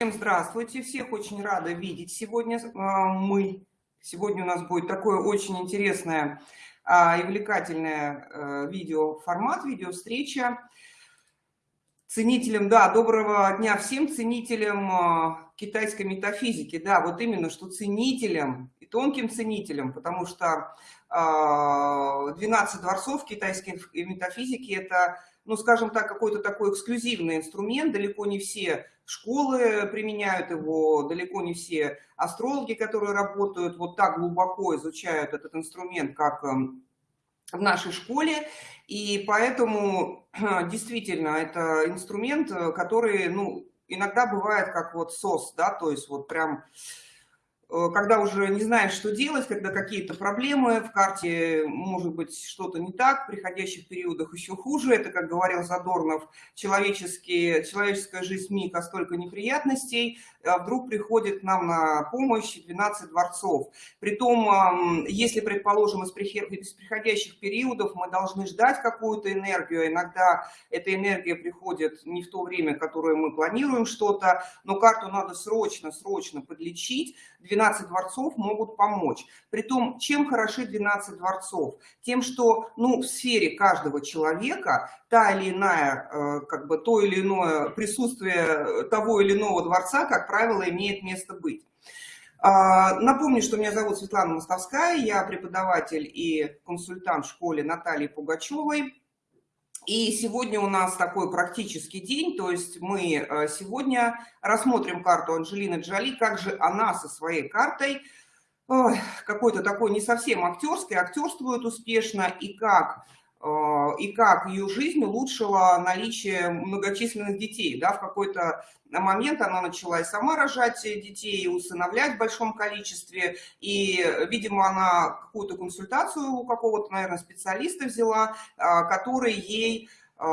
Всем здравствуйте, всех очень рада видеть сегодня а, мы. Сегодня у нас будет такое очень интересное а, и увлекательное а, видеоформат, видеовстреча. Ценителям, да, доброго дня всем ценителям китайской метафизики. Да, вот именно, что ценителям и тонким ценителям, потому что 12 дворцов китайской метафизики – это ну, скажем так, какой-то такой эксклюзивный инструмент. Далеко не все школы применяют его, далеко не все астрологи, которые работают вот так глубоко, изучают этот инструмент, как эм, в нашей школе. И поэтому действительно это инструмент, который, ну, иногда бывает как вот СОС, да, то есть вот прям Э, когда уже не знаешь, что делать, когда какие-то проблемы в карте, может быть, что-то не так, в приходящих периодах еще хуже. Это, как говорил Задорнов, человеческие, человеческая жизнь миг, а столько неприятностей. А вдруг приходит нам на помощь 12 дворцов. Притом, если, предположим, из приходящих периодов мы должны ждать какую-то энергию, иногда эта энергия приходит не в то время, которое мы планируем что-то, но карту надо срочно, срочно подлечить, 12 дворцов могут помочь. Притом, чем хороши 12 дворцов? Тем, что ну, в сфере каждого человека та или иная, э, как бы то или иное присутствие того или иного дворца, как правило, имеет место быть. А, напомню, что меня зовут Светлана Мостовская, я преподаватель и консультант в школе Натальи Пугачевой. И сегодня у нас такой практический день, то есть мы э, сегодня рассмотрим карту Анджелины Джоли, как же она со своей картой, какой-то такой не совсем актерской, актерствует успешно, и как и как ее жизнь улучшила наличие многочисленных детей. Да, в какой-то момент она начала и сама рожать детей, и усыновлять в большом количестве, и, видимо, она какую-то консультацию у какого-то, наверное, специалиста взяла, э, который ей э,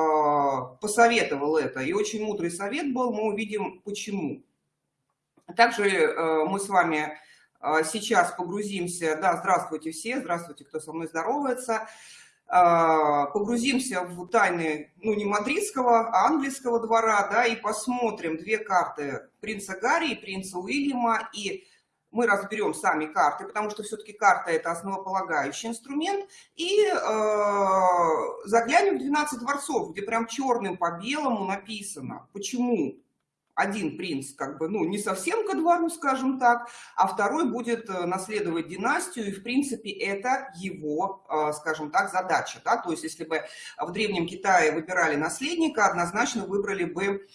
посоветовал это. И очень мудрый совет был, мы увидим почему. Также мы с вами сейчас погрузимся, да, здравствуйте все, здравствуйте, кто со мной здоровается, погрузимся в тайны, ну, не мадридского, а английского двора, да, и посмотрим две карты принца Гарри и принца Уильяма, и мы разберем сами карты, потому что все-таки карта – это основополагающий инструмент, и э, заглянем в 12 дворцов, где прям черным по белому написано, почему один принц как бы, ну, не совсем ко двору, скажем так, а второй будет э, наследовать династию, и, в принципе, это его, э, скажем так, задача, да, то есть если бы в Древнем Китае выбирали наследника, однозначно выбрали бы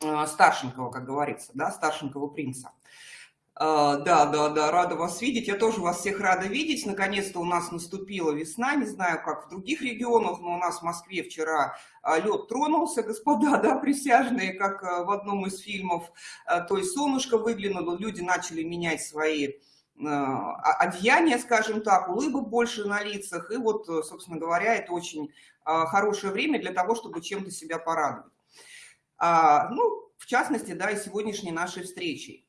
э, старшенького, как говорится, да, старшенького принца. А, да, да, да, рада вас видеть. Я тоже вас всех рада видеть. Наконец-то у нас наступила весна. Не знаю, как в других регионах, но у нас в Москве вчера а, лед тронулся, господа, да, присяжные, как а, в одном из фильмов. То есть солнышко выглянуло, люди начали менять свои одеяния, скажем так, улыбок больше на лицах. И вот, собственно говоря, это очень хорошее время для того, чтобы чем-то себя порадовать. Ну, в частности, да, и сегодняшней нашей встречей.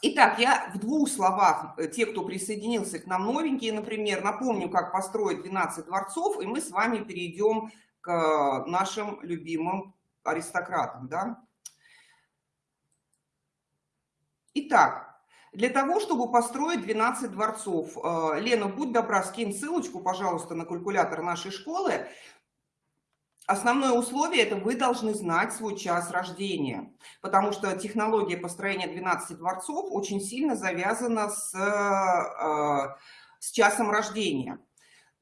Итак, я в двух словах, э, те, кто присоединился к нам новенькие, например, напомню, как построить 12 дворцов, и мы с вами перейдем к нашим любимым аристократам. Да? Итак, для того, чтобы построить 12 дворцов, э, Лена, будь добра, скинь ссылочку, пожалуйста, на калькулятор нашей школы. Основное условие – это вы должны знать свой час рождения, потому что технология построения 12 дворцов очень сильно завязана с, э, с часом рождения.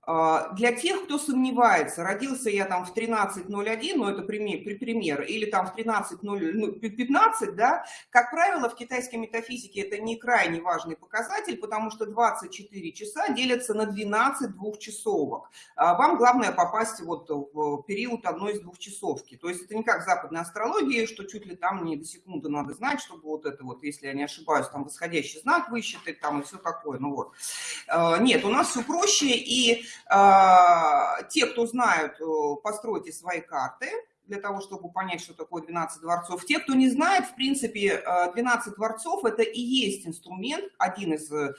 А, для тех, кто сомневается, родился я там в 13.01, ну это пример, пример или там в 13.15, ну, да, как правило, в китайской метафизике это не крайне важный показатель, потому что 24 часа делятся на 12 двухчасовок. А, вам главное попасть вот в период одной из двухчасовки. То есть это не как западная астрология, что чуть ли там не до секунды надо знать, чтобы вот это вот, если я не ошибаюсь, там восходящий знак высчитать там и все такое. Ну вот. А, нет, у нас все проще и те, кто знают, э, постройте свои карты для того, чтобы понять, что такое 12 дворцов. Те, кто не знает, в принципе, 12 э, дворцов – это и есть инструмент, один из э,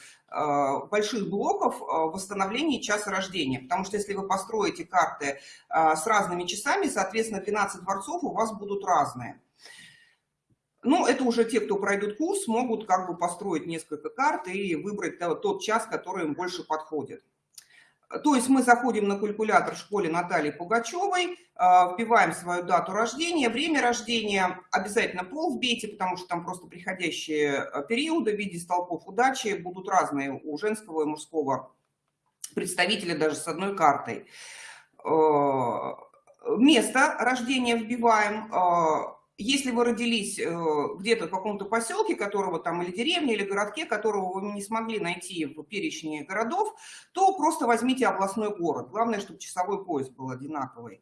больших блоков восстановления часа рождения. Потому что если вы построите карты с разными часами, соответственно, 12 дворцов у вас будут разные. Ну, это уже те, кто пройдут курс, могут как бы построить несколько карт и выбрать тот час, который им больше подходит. То есть мы заходим на калькулятор в школе Натальи Пугачевой, а, вбиваем свою дату рождения, время рождения, обязательно пол вбейте, потому что там просто приходящие а, периоды в виде столпов удачи будут разные у женского и мужского представителя даже с одной картой. А, место рождения вбиваем, если вы родились э, где-то в каком-то поселке, которого там, или деревне, или городке, которого вы не смогли найти в перечне городов, то просто возьмите областной город. Главное, чтобы часовой пояс был одинаковый.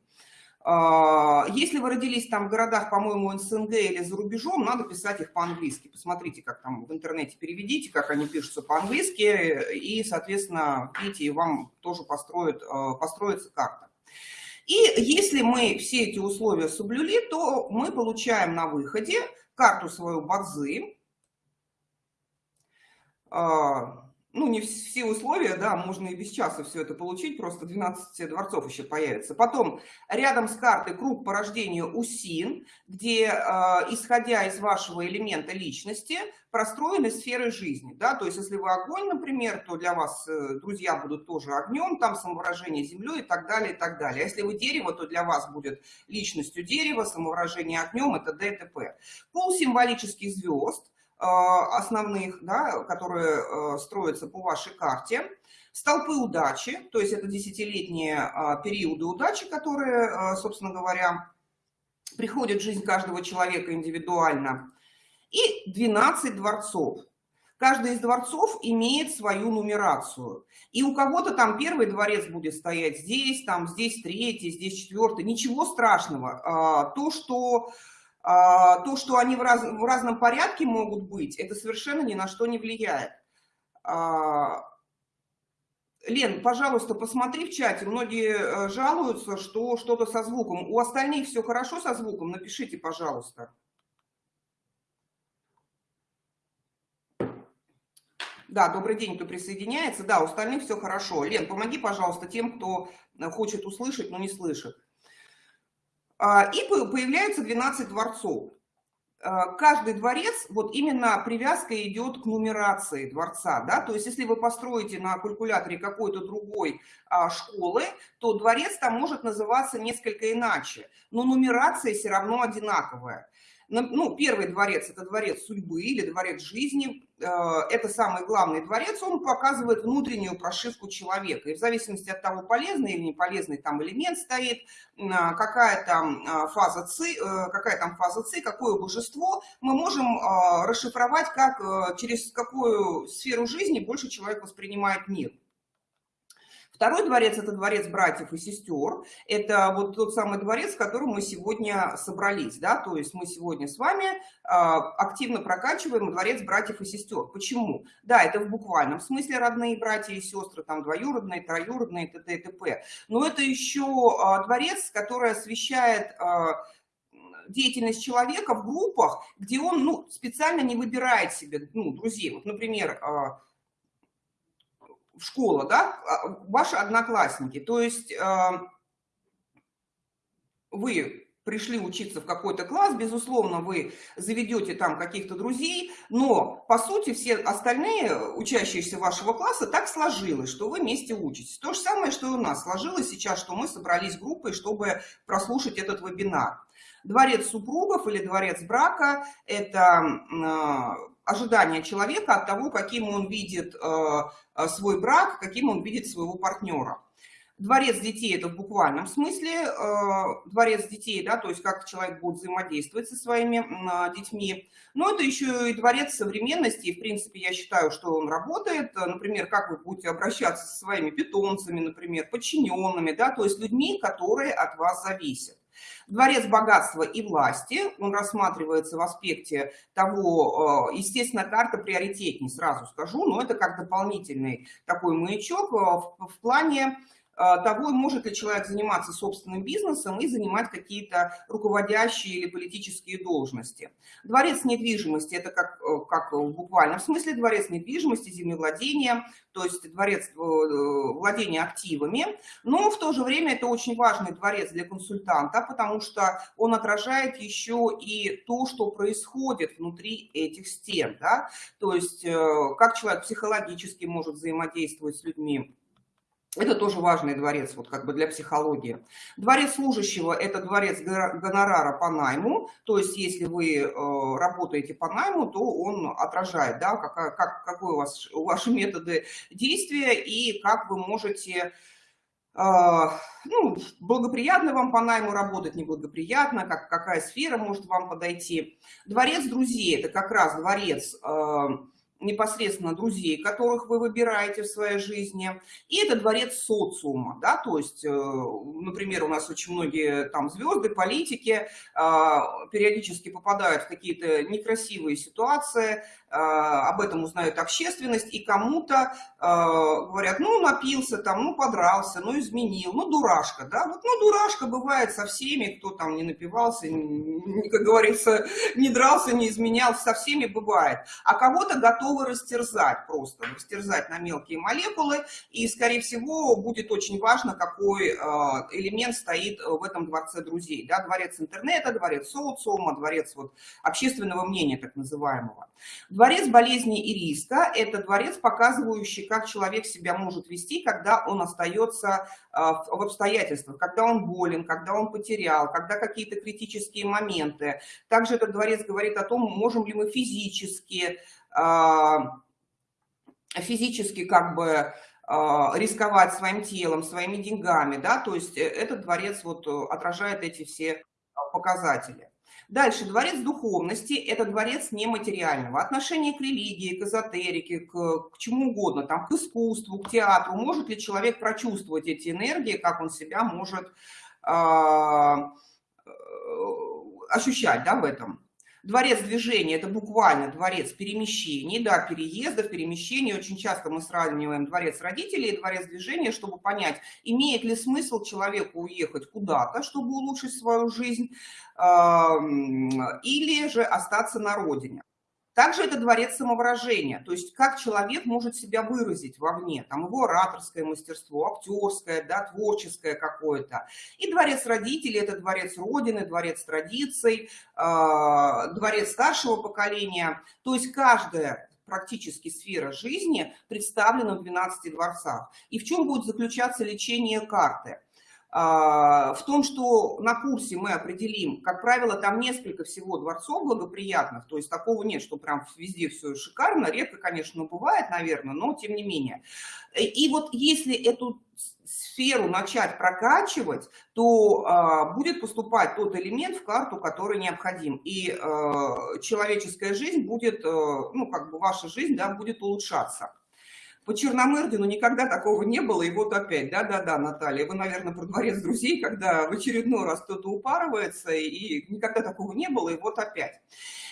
А, если вы родились там в городах, по-моему, СНГ или за рубежом, надо писать их по-английски. Посмотрите, как там в интернете переведите, как они пишутся по-английски, и, соответственно, видите, вам тоже построит, э, построится карта. И если мы все эти условия соблюли, то мы получаем на выходе карту свою базы. Ну, не все условия, да, можно и без часа все это получить, просто 12 дворцов еще появится. Потом рядом с картой круг по рождению УСИН, где, э, исходя из вашего элемента личности, простроены сферы жизни, да, то есть если вы огонь, например, то для вас э, друзья будут тоже огнем, там самовыражение землей и так далее, и так далее. А если вы дерево, то для вас будет личностью дерева, самовыражение огнем, это ДТП. Пол символических звезд, основных, да, которые э, строятся по вашей карте. Столпы удачи, то есть это десятилетние а, периоды удачи, которые, собственно говоря, приходят в жизнь каждого человека индивидуально. И 12 дворцов. Каждый из дворцов имеет свою нумерацию. И у кого-то там первый дворец будет стоять здесь, там здесь третий, здесь четвертый. Ничего страшного. А, то, что а, то, что они в, раз, в разном порядке могут быть, это совершенно ни на что не влияет. А, Лен, пожалуйста, посмотри в чате. Многие э, жалуются, что что-то со звуком. У остальных все хорошо со звуком? Напишите, пожалуйста. Да, добрый день, кто присоединяется. Да, у остальных все хорошо. Лен, помоги, пожалуйста, тем, кто э, хочет услышать, но не слышит. А, и появляются 12 дворцов. А, каждый дворец, вот именно привязка идет к нумерации дворца, да, то есть если вы построите на калькуляторе какой-то другой а, школы, то дворец там может называться несколько иначе, но нумерация все равно одинаковая ну, первый дворец – это дворец судьбы или дворец жизни. Э, это самый главный дворец, он показывает внутреннюю прошивку человека. И в зависимости от того, полезный или неполезный там элемент стоит, какая там э, фаза ЦИ, э, какая там фаза ЦИ, какое божество, мы можем расшифровать, как, через какую сферу жизни больше человек воспринимает мир. Второй дворец – это дворец братьев и сестер. Это вот тот самый дворец, в котором мы сегодня собрались. Да? То есть мы сегодня с вами а, активно прокачиваем дворец братьев и сестер. Почему? Да, это в буквальном смысле родные братья и сестры, там двоюродные, троюродные, т.д. и т.п. Но это еще а, дворец, который освещает а, деятельность человека в группах, где он ну, специально не выбирает себе ну, друзей. Вот, например, школа, да, а, ваши одноклассники. То есть а, вы пришли учиться в какой-то класс, безусловно, вы заведете там каких-то друзей, но, по сути, все остальные учащиеся вашего класса так сложилось, что вы вместе учитесь. То же самое, что и у нас сложилось сейчас, что мы собрались группой, чтобы прослушать этот вебинар. Дворец супругов или дворец брака – это ожидание человека от того, каким он видит э, э, свой брак, каким он видит своего партнера. Дворец детей – это в буквальном смысле э, дворец детей, да, то есть как человек будет взаимодействовать со своими детьми. Но это еще и дворец современности, и в принципе я считаю, что он работает. Например, как вы будете обращаться со своими питомцами, например, подчиненными, да, то есть людьми, которые от вас зависят. Дворец богатства и власти, он рассматривается в аспекте того, э, естественно, карта приоритетней, сразу скажу, но это как дополнительный такой маячок э, в, в плане того, может ли человек заниматься собственным бизнесом и занимать какие-то руководящие или политические должности. Дворец недвижимости – это как, э, как в буквальном смысле дворец недвижимости, землевладения, то есть дворец э, владения активами, но в то же время это очень важный дворец для консультанта, потому что он отражает еще и то, что происходит внутри этих стен, да? то есть э, как человек психологически может взаимодействовать с людьми, это тоже важный дворец, вот как бы для психологии. Дворец служащего – это дворец гонорара по найму, то есть если вы э, работаете по найму, то он отражает, да, как, как, какой у вас, ваши методы действия и как вы можете э, ну, благоприятно вам по найму работать, неблагоприятно, как, какая сфера может вам подойти. Дворец друзей – это как раз дворец э, непосредственно друзей, которых вы выбираете в своей жизни, и это дворец социума, да, то есть, э, например, у нас очень многие там звезды, политики а, периодически попадают в какие-то некрасивые ситуации, а, об этом узнает общественность, и кому-то говорят, ну, напился там, ну, подрался, ну, изменил, ну, дурашка, да, вот, ну, дурашка бывает со всеми, кто там не напивался, как говорится, не дрался, не изменял, со всеми бывает, а кого-то готовы растерзать просто, растерзать на мелкие молекулы, и, скорее всего, будет очень важно, какой а, элемент стоит в этом дворце друзей, да, дворец интернета, дворец социума, дворец вот общественного мнения, так называемого. Дворец болезни и риска – это дворец, показывающий, как человек себя может вести, когда он остается а, в обстоятельствах, когда он болен, когда он потерял, когда какие-то критические моменты. Также этот дворец говорит о том, можем ли мы физически, физически как бы а, рисковать своим телом, своими деньгами, да, то есть э, этот дворец вот э, отражает эти все показатели. Дальше, дворец духовности – это дворец нематериального. Отношение к религии, к эзотерике, к, к чему угодно, там, к искусству, к театру. Может ли человек прочувствовать эти энергии, как он себя может а, э, ощущать да, в этом? Дворец движения – это буквально дворец перемещений, да, переездов, перемещений. Очень часто мы сравниваем дворец родителей и дворец движения, чтобы понять, имеет ли смысл человеку уехать куда-то, чтобы улучшить свою жизнь, или же остаться на родине. Также это дворец самовыражения, то есть как человек может себя выразить вовне, там его ораторское мастерство, актерское, да, творческое какое-то. И дворец родителей – это дворец родины, дворец традиций, э, дворец старшего поколения. То есть каждая практически сфера жизни представлена в 12 дворцах. И в чем будет заключаться лечение карты? А, в том, что на курсе мы определим, как правило, там несколько всего дворцов благоприятных, то есть такого нет, что прям везде все шикарно, редко, конечно, бывает, наверное, но тем не менее. И вот если эту сферу начать прокачивать, то э, будет поступать тот элемент в карту, который необходим. И э, человеческая жизнь будет, э, ну, как бы ваша жизнь, да, будет улучшаться. По Черномырдину никогда такого не было, и вот опять, да-да-да, Наталья, вы, наверное, про дворец друзей, когда в очередной раз кто-то упарывается, и никогда такого не было, и вот опять.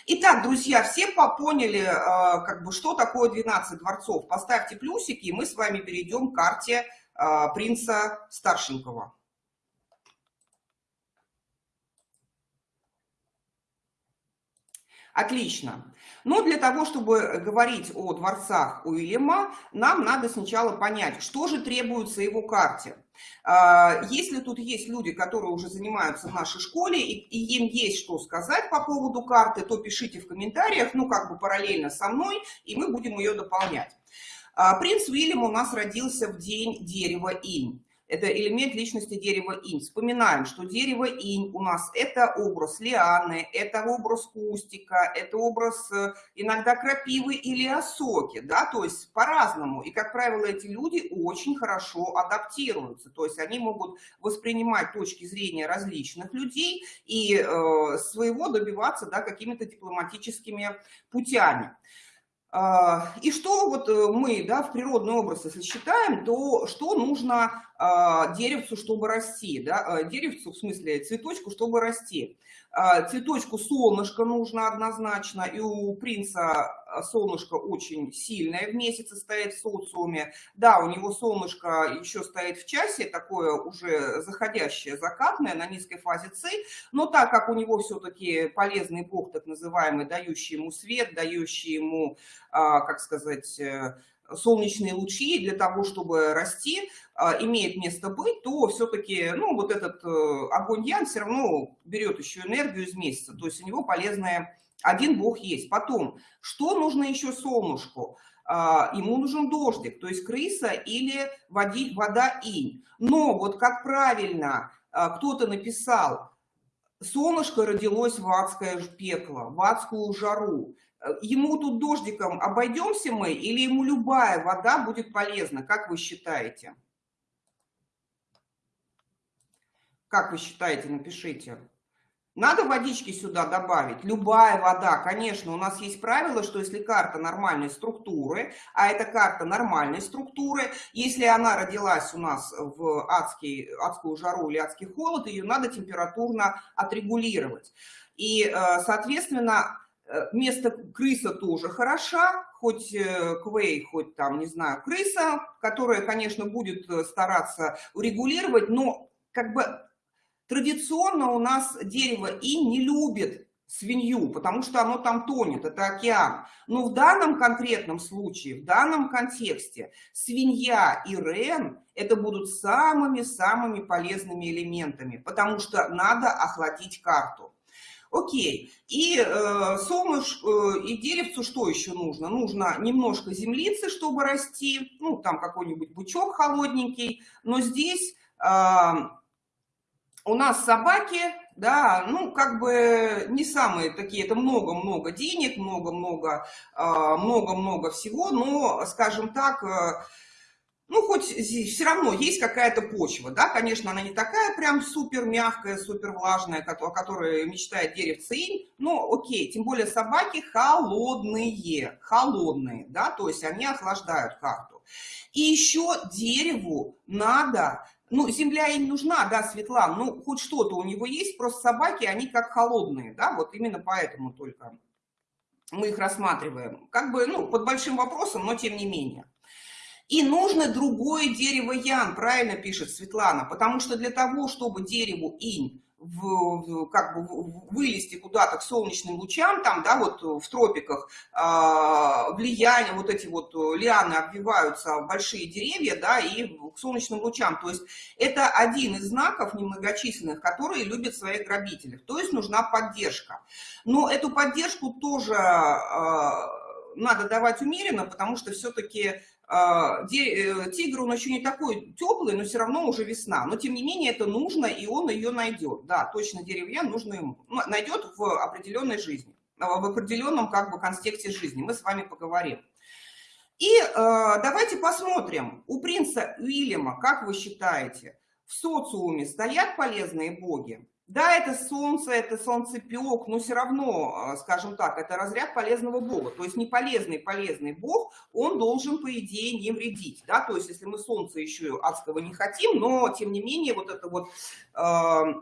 Итак, друзья, все поняли, а, как бы, что такое 12 дворцов. Поставьте плюсики, и мы с вами перейдем к карте а, принца Старшенького. Отлично. Но для того, чтобы говорить о дворцах Уильяма, нам надо сначала понять, что же требуется его карте. А, если тут есть люди, которые уже занимаются в нашей школе, и, и им есть что сказать по поводу карты, то пишите в комментариях, ну как бы параллельно со мной, и мы будем ее дополнять. А, принц Уильям у нас родился в день дерева инь это элемент личности дерева инь. Вспоминаем, что дерево инь у нас это образ лианы, это образ кустика, это образ э, иногда крапивы или осоки, да, то есть по-разному. И, как правило, эти люди очень хорошо адаптируются, то есть они могут воспринимать точки зрения различных людей и э, своего добиваться, да, какими-то дипломатическими путями. А, и что вот э, мы да, в природный образ, если считаем, то что нужно а, деревцу, чтобы расти, да, а, деревцу, в смысле цветочку, чтобы расти. А, цветочку солнышко нужно однозначно, и у принца солнышко очень сильное в месяце стоит в социуме. Да, у него солнышко еще стоит в часе, такое уже заходящее, закатное, на низкой фазе С, но так как у него все-таки полезный бог, так называемый, дающий ему свет, дающий ему, как сказать, э, солнечные лучи для того, чтобы расти, а, имеет место быть, то все-таки, ну, вот этот э, огонь Ян все равно берет еще энергию из месяца, то есть у него полезная, один бог есть. Потом, что нужно еще солнышку? А, ему нужен дождик, то есть крыса или води, вода инь. Но вот как правильно а, кто-то написал, солнышко родилось в адское пекло, в адскую жару. Ему тут дождиком обойдемся мы или ему любая вода будет полезна? Как вы считаете? Как вы считаете? Напишите. Надо водички сюда добавить. Любая вода, конечно, у нас есть правило, что если карта нормальной структуры, а это карта нормальной структуры, если она родилась у нас в адский, адскую жару или адский холод, ее надо температурно отрегулировать. И, э, соответственно, место крыса тоже хороша, хоть э, квей, хоть там, не знаю, крыса, которая, конечно, будет э, стараться урегулировать, но как бы традиционно у нас дерево и не любит свинью, потому что оно там тонет, это океан. Но в данном конкретном случае, в данном контексте, свинья и рен – это будут самыми-самыми полезными элементами, потому что надо охладить карту. Окей. И э, солнышко, э, и деревцу что еще нужно? Нужно немножко землицы, чтобы расти, ну, там какой-нибудь бычок холодненький. Но здесь э, у нас собаки, да, ну, как бы не самые такие, это много-много денег, много-много, э, много-много всего, но, скажем так, э, ну, хоть все равно есть какая-то почва, да, конечно, она не такая прям супер мягкая, супер влажная, о которой мечтает деревце инь, но окей, тем более собаки холодные, холодные, да, то есть они охлаждают карту. И еще дереву надо, ну, земля им нужна, да, Светлана, ну, хоть что-то у него есть, просто собаки, они как холодные, да, вот именно поэтому только мы их рассматриваем. Как бы, ну, под большим вопросом, но тем не менее. И нужно другое дерево ян, правильно пишет Светлана, потому что для того, чтобы дереву инь в, как бы вылезти куда-то к солнечным лучам, там, да, вот в тропиках э, влияние, вот эти вот лианы обвиваются большие деревья, да, и к солнечным лучам. То есть это один из знаков немногочисленных, которые любят своих грабителей. То есть нужна поддержка. Но эту поддержку тоже э, надо давать умеренно, потому что все-таки э, тигр, он еще не такой теплый, но все равно уже весна. Но тем не менее это нужно, и он ее найдет. Да, точно деревья нужно ему. Ну, найдет в определенной жизни, а, в определенном как бы контексте жизни. Мы с вами поговорим. И э, давайте посмотрим, у принца Уильяма, как вы считаете, в социуме стоят полезные боги? Да, это солнце, это солнцепек, но все равно, а, скажем так, это разряд полезного бога. То есть неполезный полезный бог, он должен, по идее, не вредить. Да? То есть если мы солнце еще адского не хотим, но тем не менее вот это вот... Э,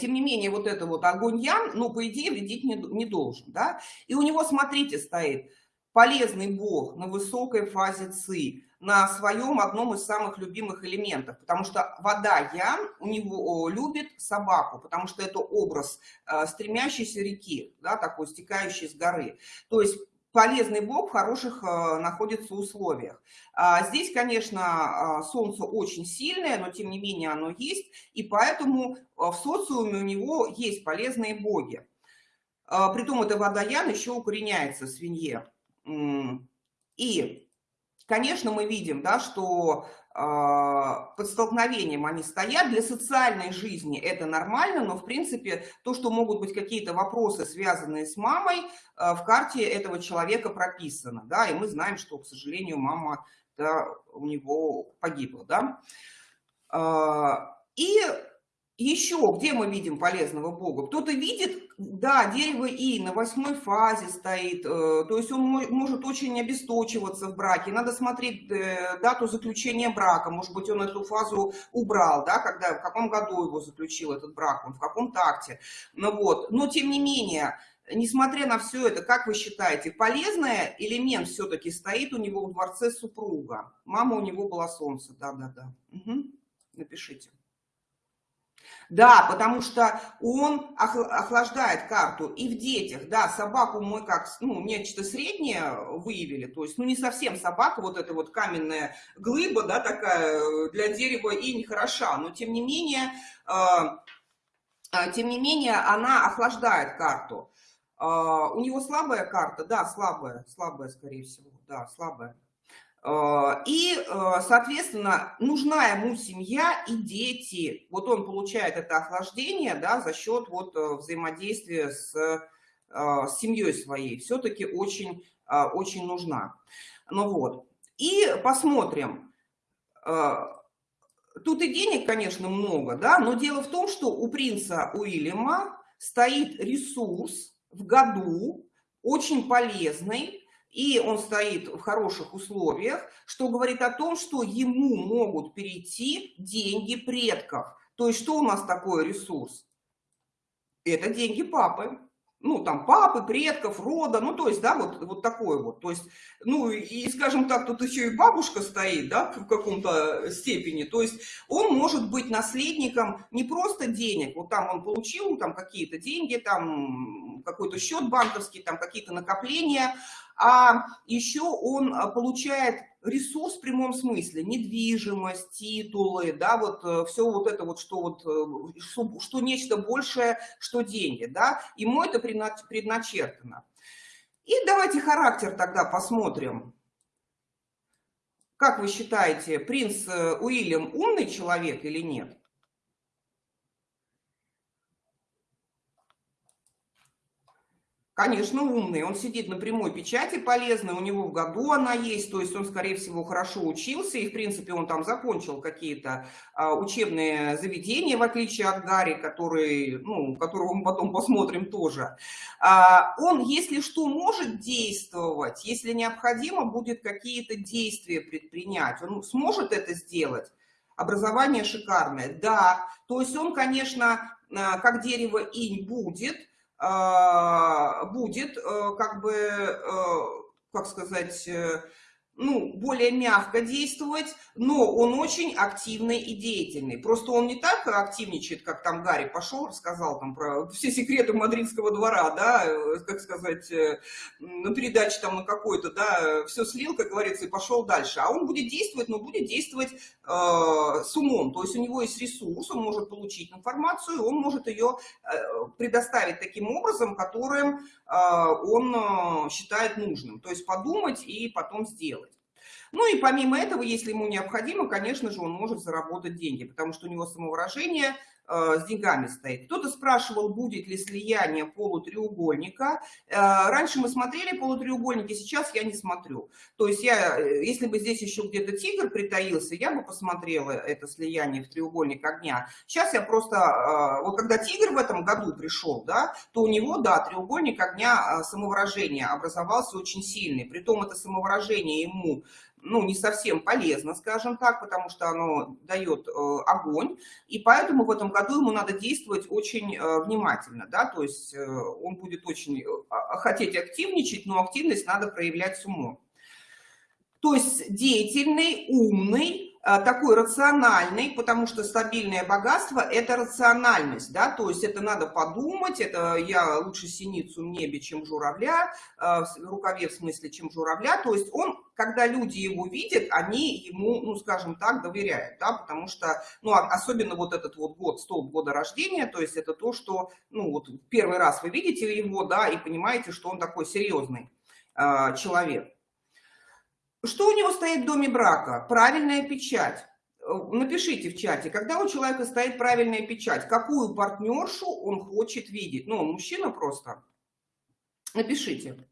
тем не менее, вот это вот огонь ян, ну, по идее, вредить не, не должен, да. И у него, смотрите, стоит полезный бог на высокой фазе ци, на своем одном из самых любимых элементов, потому что вода я у него любит собаку, потому что это образ э, стремящейся реки, да, такой стекающей с горы. То есть полезный бог в хороших э, находится условиях. А здесь, конечно, э, солнце очень сильное, но тем не менее оно есть, и поэтому в социуме у него есть полезные боги. Притом эта вода ян еще укореняется в свинье. И Конечно, мы видим, да, что э, под столкновением они стоят. Для социальной жизни это нормально, но, в принципе, то, что могут быть какие-то вопросы, связанные с мамой, э, в карте этого человека прописано. Да, и мы знаем, что, к сожалению, мама да, у него погибла. Да. Э, и Еще, где мы видим полезного Бога? Кто-то видит, да, дерево И на восьмой фазе стоит, э, то есть он может очень обесточиваться в браке. Надо смотреть э, дату заключения брака, может быть, он эту фазу убрал, да, когда, в каком году его заключил этот брак, он в каком такте. Ну вот, но тем не менее, несмотря на все это, как вы считаете, полезный элемент все-таки стоит у него в дворце супруга? Мама у него была солнце, да-да-да. Угу. Напишите. Да, потому что он охлаждает карту и в детях. Да, собаку мы как, ну, нечто среднее выявили, то есть, ну, не совсем собака, вот эта вот каменная глыба, да, такая для дерева и нехороша, но тем не менее, э, тем не менее, она охлаждает карту. Э, у него слабая карта, да, слабая, слабая, скорее всего, да, слабая. Э, и, э, соответственно, нужна ему семья и дети. Вот он получает это охлаждение да, за счет вот э, взаимодействия с, с семьей своей. Все-таки очень, очень нужна. Ну вот. И посмотрим. Тут и денег, конечно, много, да, но дело в том, что у принца Уильяма стоит ресурс в году, очень полезный, и он стоит в хороших условиях, что говорит о том, что ему могут перейти деньги предков. То есть что у нас такой ресурс? Это деньги папы ну, там, папы, предков, рода, ну, то есть, да, вот, вот такое вот. То есть, ну, и, скажем так, тут еще и бабушка стоит, да, в каком-то степени. То есть, он может быть наследником не просто денег, вот там он получил там какие-то деньги, там какой-то счет банковский, там какие-то накопления, а еще он получает ресурс в прямом смысле, недвижимость, титулы, да, вот э, все вот это вот, что вот, э, что нечто большее, что деньги, да, ему это предначертано. И давайте характер тогда посмотрим. Как вы считаете, принц э, Уильям умный человек или нет? Конечно, умный. Он сидит на прямой печати полезной, у него в году она есть, то есть он, скорее всего, хорошо учился, и, в принципе, он там закончил какие-то а, учебные заведения, в отличие от Гарри, который, ну, которого мы потом посмотрим тоже. А, он, если что, может действовать, если необходимо будет какие-то действия предпринять, он сможет это сделать. Образование шикарное, да. То есть он, конечно, а, как дерево инь будет, будет э, как бы, э, как сказать, э, ну, более мягко действовать, но он очень активный и деятельный. Просто он не так активничает, как там Гарри пошел, рассказал там про все секреты мадридского двора, да, как сказать, на передаче там на какой-то, да, все слил, как говорится, и пошел дальше. А он будет действовать, но будет действовать э, с умом, то есть у него есть ресурс, он может получить информацию, он может ее э, предоставить таким образом, которым э, он считает нужным. То есть подумать и потом сделать. Ну и помимо этого, если ему необходимо, конечно же, он может заработать деньги, потому что у него самовыражение с деньгами стоит. Кто-то спрашивал, будет ли слияние полутреугольника. Э, раньше мы смотрели полутреугольники, сейчас я не смотрю. То есть я, э, если бы здесь еще где-то тигр притаился, я бы посмотрела это слияние в треугольник огня. Сейчас я просто, вот когда тигр в этом году пришел, да, то у него, да, треугольник огня самовыражения образовался очень сильный. Притом это самовыражение ему ну, не совсем полезно, скажем так, потому что оно дает э, огонь, и поэтому в этом году ему надо действовать очень э, внимательно, да, то есть э, он будет очень а, хотеть активничать, но активность надо проявлять с умом. То есть деятельный, умный, такой рациональный, потому что стабильное богатство – это рациональность, да, то есть это надо подумать, это я лучше синицу в небе, чем журавля, э, в рукаве в смысле, чем журавля, то есть он, когда люди его видят, они ему, ну, скажем так, доверяют, да, потому что, ну, особенно вот этот вот год, столб года рождения, то есть это то, что, ну, вот первый раз вы видите его, да, и понимаете, что он такой серьезный человек. Что у него стоит в доме брака? Правильная печать. Э, напишите в чате, когда у человека стоит правильная печать, какую партнершу он хочет видеть. Ну, мужчина просто. Напишите.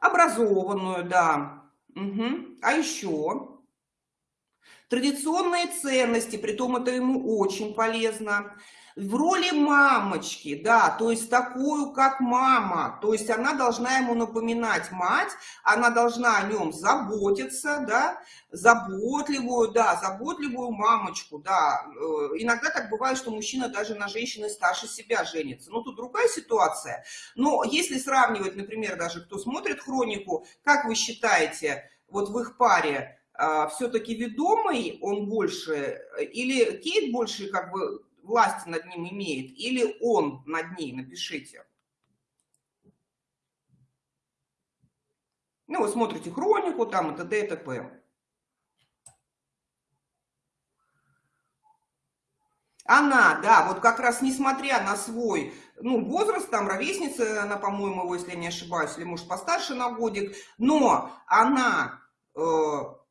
Образованную, да. Угу. А еще традиционные ценности, при том это ему очень полезно в роли мамочки, да, то есть такую, как мама, то есть она должна ему напоминать мать, она должна о нем заботиться, да, заботливую, да, заботливую мамочку, да. Э, иногда так бывает, что мужчина даже на женщине старше себя женится. Ну, тут другая ситуация. Но если сравнивать, например, даже кто смотрит хронику, как вы считаете, вот в их паре, а, все-таки ведомый он больше, или Кейт больше как бы власти над ним имеет, или он над ней, напишите. Ну, вы смотрите хронику, там, и т.д. и т.п. Она, да, вот как раз несмотря на свой, ну, возраст, там, ровесница, она, по-моему, его, если я не ошибаюсь, или, может, постарше на годик, но она, э,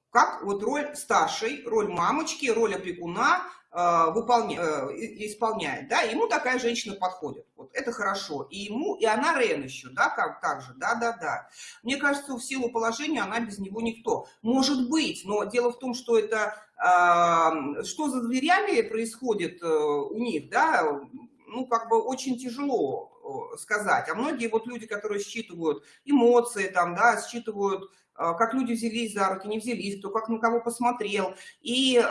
как вот роль старшей, роль мамочки, роль опекуна, выполня, э, исполняет, да, ему такая женщина подходит. Вот это хорошо. И ему, и она Рен еще, да, как так же, да, да, да. Мне кажется, в силу положения она без него никто. Может быть, но дело в том, что это, э, что за дверями происходит у них, да, ну, как бы очень тяжело сказать. А многие вот люди, которые считывают эмоции, там, да, считывают, как люди взялись за руки, не взялись, кто как на кого посмотрел, и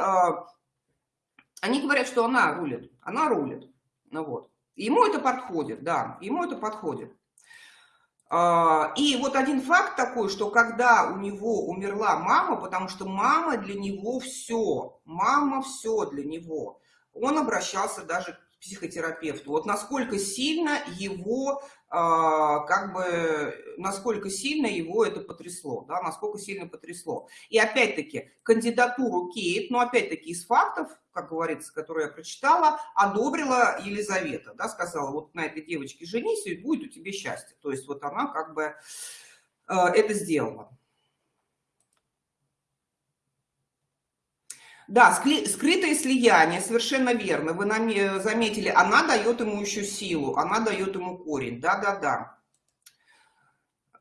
они говорят, что она рулит, она рулит. Ну вот. Ему это подходит, да, ему это подходит. А, и вот один факт такой, что когда у него умерла мама, потому что мама для него все, мама все для него, он обращался даже психотерапевту. Вот насколько сильно его а, как бы, насколько сильно его это потрясло, да, насколько сильно потрясло. И опять-таки, кандидатуру Кейт, но опять-таки из фактов, как говорится, которые я прочитала, одобрила Елизавета, да, сказала, вот на этой девочке женись, и будет у тебя счастье. То есть вот она как бы э, это сделала. Да, скрытое слияние, совершенно верно. Вы заметили, она дает ему еще силу, она дает ему корень. Да-да-да. А,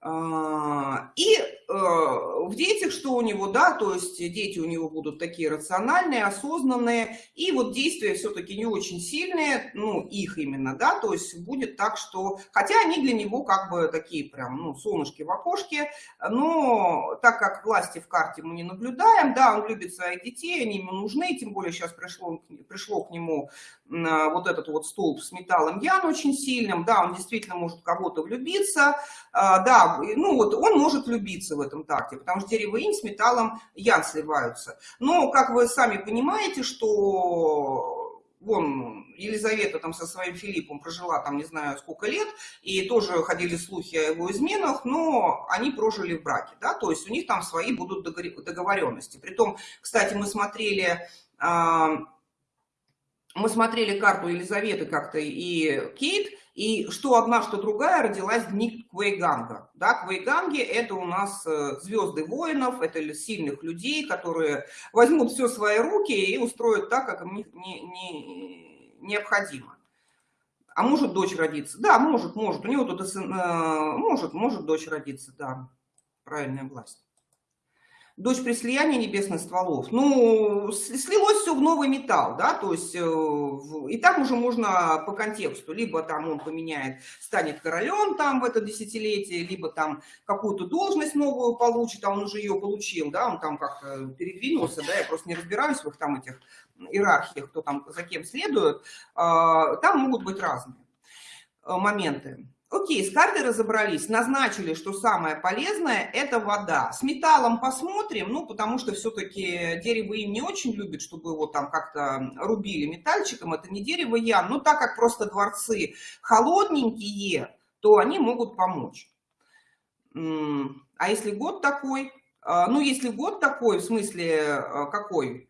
и э, в детях что у него, да, то есть дети у него будут такие рациональные, осознанные, и вот действия все-таки не очень сильные, ну, их именно, да, то есть будет так, что, хотя они для него как бы такие прям, ну, солнышки в окошке, но так как власти в карте мы не наблюдаем, да, он любит своих детей, они ему нужны, тем более сейчас пришло, пришло к нему вот этот вот столб с металлом Ян очень сильным, да, он действительно может кого-то влюбиться, а, ну вот он может влюбиться в этом такте, потому что дерево инь с металлом Ян сливаются. Но, как вы сами понимаете, что вон Елизавета там со своим Филиппом прожила там не знаю сколько лет, и тоже ходили слухи о его изменах, но они прожили в браке, да, то есть у них там свои будут договоренности. Притом, кстати, мы смотрели а, мы смотрели карту Елизаветы как-то и Кейт, и что одна, что другая родилась дни Квейганга. Да, Квейганги – это у нас э, звезды воинов, это сильных людей, которые возьмут все в свои руки и устроят так, как им не, не, необходимо. А может дочь родиться? Да, может, может. У него тут э, может, может дочь родиться, да. Правильная власть дочь при слиянии небесных стволов. Ну, слилось все в новый металл, да, то есть, э, и там уже можно по контексту, либо там он поменяет, станет королем там в это десятилетие, либо там какую-то должность новую получит, а он уже ее получил, да, он там как-то передвинулся, да, я просто не разбираюсь в их там этих иерархиях, кто там за кем следует, а, там могут быть разные э, моменты. Окей, с картой разобрались, назначили, что самое полезное – это вода. С металлом посмотрим, ну, потому что все-таки дерево им не очень любит, чтобы его там как-то рубили метальчиком, это не дерево ян. Но так как просто дворцы холодненькие, то они могут помочь. А если год такой? А, ну, если год такой, в смысле, а, какой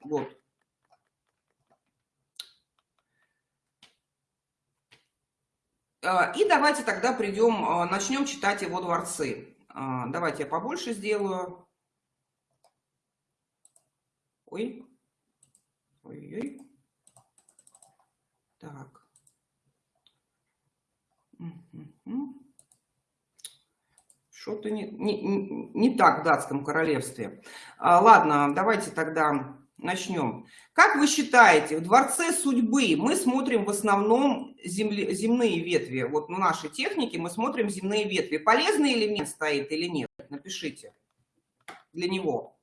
год? И давайте тогда придем, а, начнем читать его дворцы. А, давайте я побольше сделаю. Ой. Ой-ой. Так. Что-то не, не, не так в датском королевстве. Ладно, давайте тогда начнем. Как вы считаете, в Дворце судьбы мы смотрим в основном земли, земные ветви? Вот на нашей технике мы смотрим земные ветви. Полезный элемент стоит или нет? Напишите для него.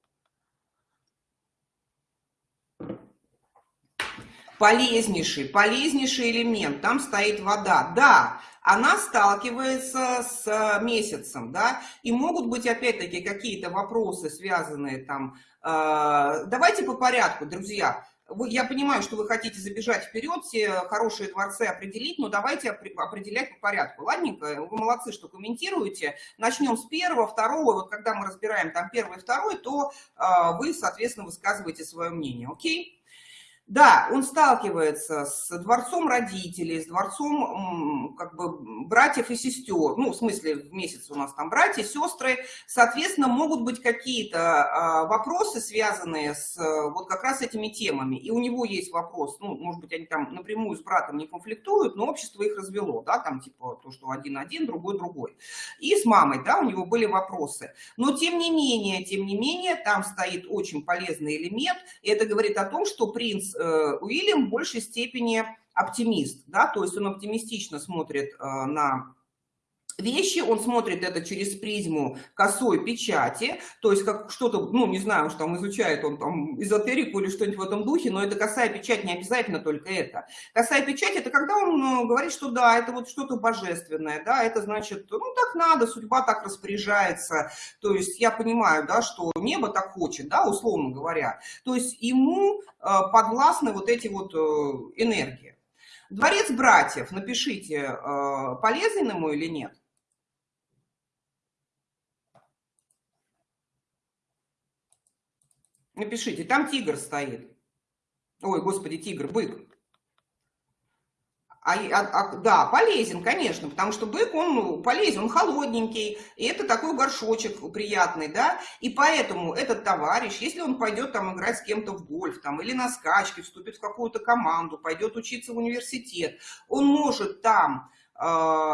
Полезнейший, полезнейший элемент. Там стоит вода. Да, она сталкивается с месяцем, да, и могут быть опять-таки какие-то вопросы, связанные там. Э, давайте по порядку, друзья. Я понимаю, что вы хотите забежать вперед, все хорошие дворцы определить, но давайте определять по порядку. Ладненько, вы молодцы, что комментируете. Начнем с первого, второго. Вот когда мы разбираем там первый, второй, то э, вы, соответственно, высказываете свое мнение. Окей? Да, он сталкивается с дворцом родителей, с дворцом как бы братьев и сестер. Ну, в смысле, в месяц у нас там братья, сестры. Соответственно, могут быть какие-то а, вопросы, связанные с вот как раз этими темами. И у него есть вопрос, ну, может быть, они там напрямую с братом не конфликтуют, но общество их развело, да, там типа то, что один один, другой другой. И с мамой, да, у него были вопросы. Но тем не менее, тем не менее, там стоит очень полезный элемент. И это говорит о том, что принц Уильям в большей степени оптимист, да, то есть он оптимистично смотрит э, на вещи, он смотрит это через призму косой печати, то есть как что-то, ну, не знаю, что там изучает он там эзотерику или что-нибудь в этом духе, но это косая печать не обязательно только это. Косая печать – это когда он ну, говорит, что да, это вот что-то божественное, да, это значит, ну, так надо, судьба так распоряжается, то есть я понимаю, да, что небо так хочет, да, условно говоря, то есть ему э, подвластны вот эти вот э, энергии. Дворец братьев, напишите, э, полезен ему или нет? Напишите, там тигр стоит. Ой, господи, тигр, бык. А, а, а, да, полезен, конечно, потому что бык, он полезен, он холодненький, и это такой горшочек приятный, да, и поэтому этот товарищ, если он пойдет там играть с кем-то в гольф, там, или на скачке, вступит в какую-то команду, пойдет учиться в университет, он может там э,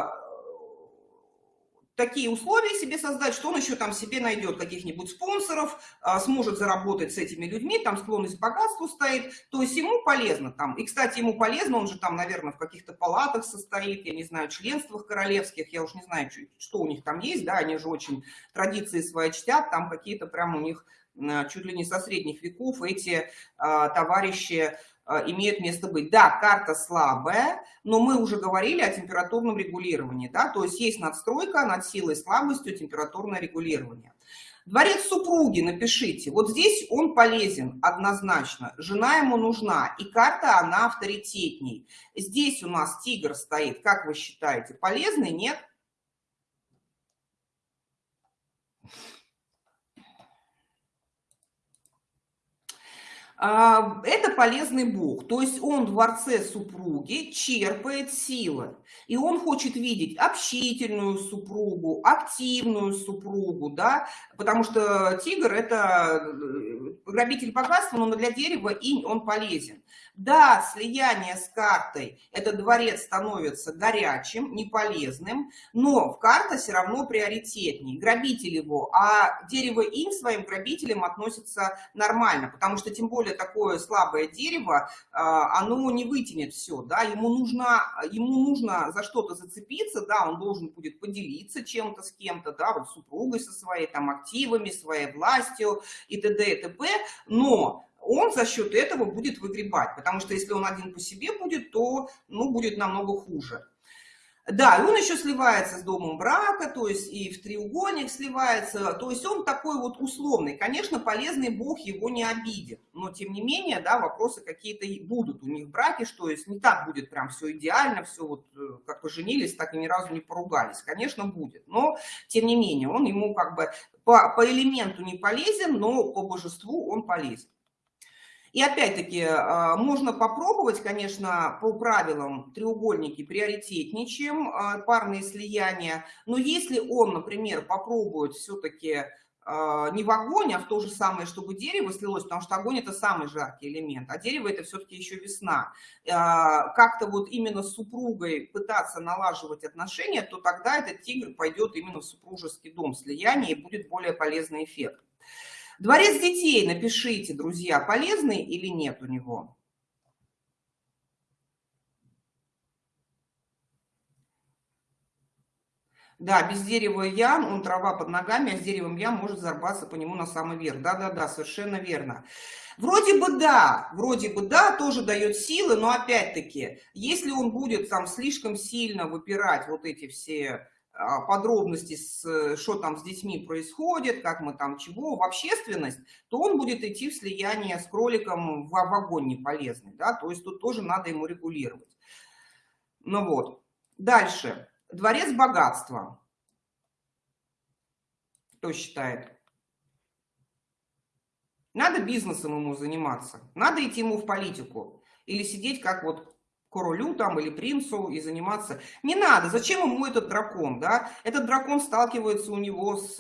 такие условия себе создать, что он еще там себе найдет каких-нибудь спонсоров, а, сможет заработать с этими людьми, там склонность к богатству стоит, то есть ему полезно там. И, кстати, ему полезно, он же там, наверное, в каких-то палатах состоит, я не знаю, членствах королевских, я уж не знаю, что у них там есть, да, они же очень традиции свои чтят, там какие-то прям у них чуть ли не со средних веков эти а, товарищи имеют место быть. Да, карта слабая, но мы уже говорили о температурном регулировании, да, то есть есть надстройка над силой слабостью температурное регулирование. Дворец супруги, напишите. Вот здесь он полезен однозначно. Жена ему нужна, и карта, она авторитетней. Здесь у нас тигр стоит. Как вы считаете, полезный, нет? А, это полезный бог, то есть он в дворце супруги черпает силы, и он хочет видеть общительную супругу, активную супругу, да, потому что тигр это э, грабитель богатства, но для дерева инь он полезен. Да, слияние с картой, этот дворец становится горячим, неполезным, но в карта все равно приоритетнее, грабитель его, а дерево инь своим грабителям относится нормально, потому что тем более такое слабое дерево, а, оно не вытянет все, да, ему нужно, ему нужно за что-то зацепиться, да, он должен будет поделиться чем-то с кем-то, да, вот супругой со своей там активами, своей властью и т.д. и т.п., но он за счет этого будет выгребать, потому что если он один по себе будет, то ну, будет намного хуже. Да, и он еще сливается с домом брака, то есть и в треугольник сливается, то есть он такой вот условный. Конечно, полезный бог его не обидит, но тем не менее, да, вопросы какие-то будут у них в браке, что есть не так будет прям все идеально, все вот э, как поженились, так и ни разу не поругались. Конечно, будет, но тем не менее, он ему как бы по, по элементу не полезен, но по божеству он полезен. И опять-таки, а, можно попробовать, конечно, по правилам треугольники приоритетнее, чем а, парные слияния, но если он, например, попробует все-таки а, не в огонь, а в то же самое, чтобы дерево слилось, потому что огонь это самый жаркий элемент, а дерево это все-таки еще весна. Как-то вот именно с супругой пытаться налаживать отношения, то тогда этот тигр пойдет именно в супружеский дом слияния и будет более полезный эффект. Дворец детей, напишите, друзья, полезный или нет у него? Да, без дерева ям, он трава под ногами, а с деревом ям может зарваться по нему на самый верх. Да-да-да, совершенно верно. Вроде бы да, вроде бы да, тоже дает силы, но опять-таки, если он будет там слишком сильно выпирать вот эти все а, подробности, что там с детьми происходит, как мы там чего, в общественность, то он будет идти в слияние с кроликом в, в огонь неполезный, да, то есть тут тоже надо ему регулировать. Ну вот, дальше. Дворец богатства. Кто считает? Надо бизнесом ему заниматься, надо идти ему в политику или сидеть как вот королю там или принцу и заниматься. Не надо, зачем ему этот дракон, да? Этот дракон сталкивается у него с,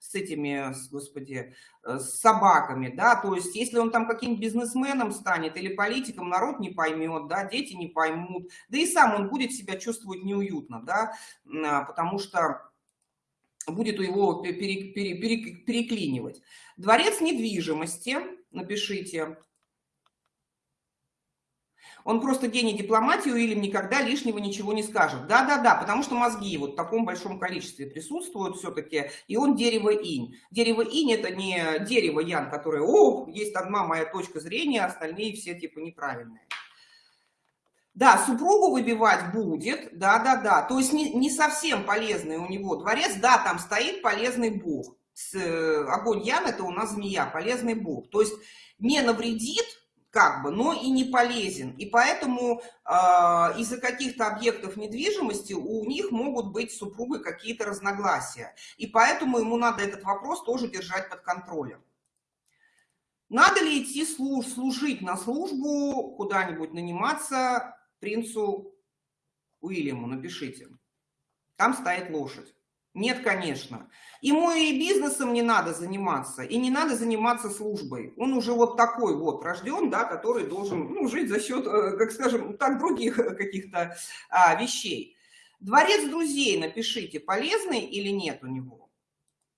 с этими, с, господи, э, с собаками, да, то есть если он там каким бизнесменом станет или политиком, народ не поймет, да, дети не поймут, да и сам он будет себя чувствовать неуютно, да, а, потому что будет его пере, пере, пере, переклинивать. Дворец недвижимости, напишите, он просто гений дипломатии, Уильям никогда лишнего ничего не скажет. Да-да-да, потому что мозги вот в таком большом количестве присутствуют все-таки, и он дерево инь. Дерево инь это не дерево ян, которое, о, есть одна моя точка зрения, остальные все типа неправильные. Да, супругу выбивать будет, да-да-да, то есть не, не совсем полезный у него дворец, да, там стоит полезный бог. С, э, огонь ян это у нас змея, полезный бог. То есть не навредит, как бы, но и не полезен. И поэтому э, из-за каких-то объектов недвижимости у них могут быть супругой какие-то разногласия. И поэтому ему надо этот вопрос тоже держать под контролем. Надо ли идти служ, служить на службу, куда-нибудь наниматься принцу Уильяму? Напишите. Там стоит лошадь. Нет, конечно. Ему и бизнесом не надо заниматься, и не надо заниматься службой. Он уже вот такой вот рожден, да, который должен ну, жить за счет, э, как скажем, так, других каких-то а, вещей. Дворец друзей, напишите, полезный или нет у него?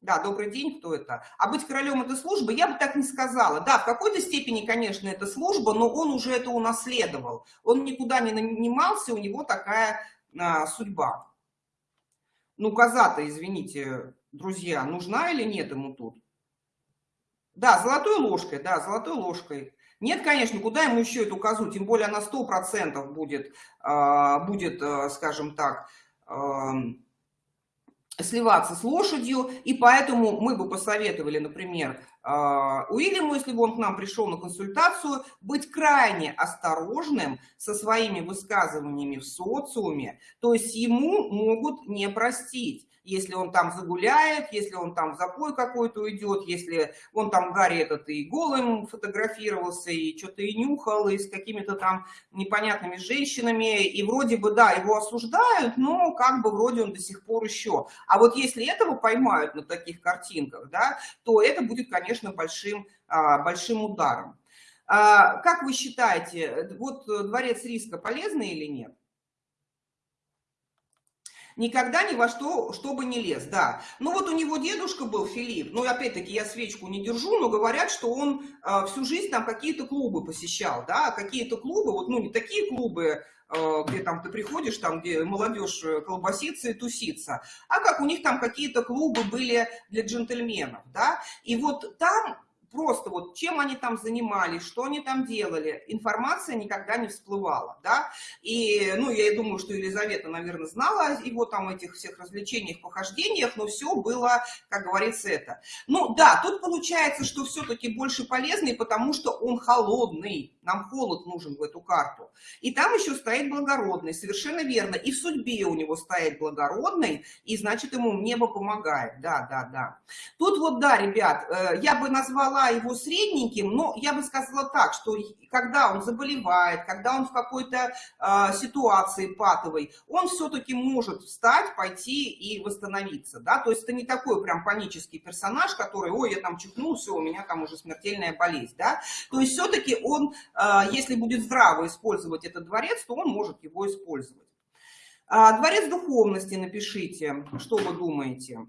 Да, добрый день, кто это? А быть королем это служба? Я бы так не сказала. Да, в какой-то степени, конечно, это служба, но он уже это унаследовал. Он никуда не нанимался, у него такая а, судьба. Ну, коза-то, извините, друзья, нужна или нет ему тут? Да, золотой ложкой, да, золотой ложкой. Нет, конечно, куда ему еще эту козу? Тем более она 100% будет, а, будет, а, скажем так, сливаться с лошадью, и поэтому мы бы посоветовали, например, а, Уильяму, если бы он к нам пришел на консультацию, быть крайне осторожным со своими высказываниями в социуме, то есть ему могут не простить если он там загуляет, если он там в запой какой-то уйдет, если он там Гарри этот и голым фотографировался, и что-то и нюхал, и с какими-то там непонятными женщинами, и вроде бы, да, его осуждают, но как бы вроде он до сих пор еще. А вот если этого поймают на таких картинках, да, то это будет, конечно, большим, а, большим ударом. А, как вы считаете, вот дворец риска полезный или нет? Никогда ни во что, чтобы не лез, да. Ну вот у него дедушка был, Филипп, ну опять-таки я свечку не держу, но говорят, что он э, всю жизнь там какие-то клубы посещал, да, какие-то клубы, вот, ну не такие клубы, э, где там ты приходишь, там, где молодежь э, колбасится и тусится, а как у них там какие-то клубы были для джентльменов, да, и вот там просто вот чем они там занимались, что они там делали, информация никогда не всплывала, да, и, ну, я думаю, что Елизавета, наверное, знала его там этих всех развлечениях, похождениях, но все было, как говорится, это. Ну, да, тут получается, что все-таки больше полезный, потому что он холодный, нам холод нужен в эту карту, и там еще стоит благородный, совершенно верно, и в судьбе у него стоит благородный, и значит, ему небо помогает, да, да, да. Тут вот, да, ребят, э, я бы назвала назвала его средненьким, но я бы сказала так, что когда он заболевает, когда он в какой-то э, ситуации патовой, он все-таки может встать, пойти и восстановиться, да, то есть это не такой прям панический персонаж, который, ой, я там чихнул, все, у меня там уже смертельная болезнь, да, то есть все-таки он, э, если будет здраво использовать этот дворец, то он может его использовать. А, дворец духовности напишите, что вы думаете.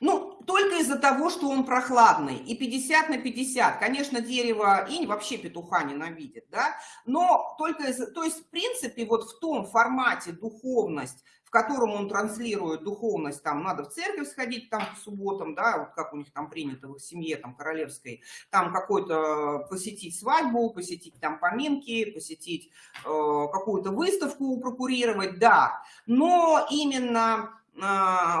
Ну, только из-за того, что он прохладный. И 50 на 50. Конечно, дерево инь вообще петуха ненавидит, да? Но только из-за... То есть, в принципе, вот в том формате духовность, в котором он транслирует духовность, там надо в церковь сходить там по субботам, да, вот как у них там принято в семье там королевской, там какой-то посетить свадьбу, посетить там поминки, посетить э, какую-то выставку прокурировать, да, но именно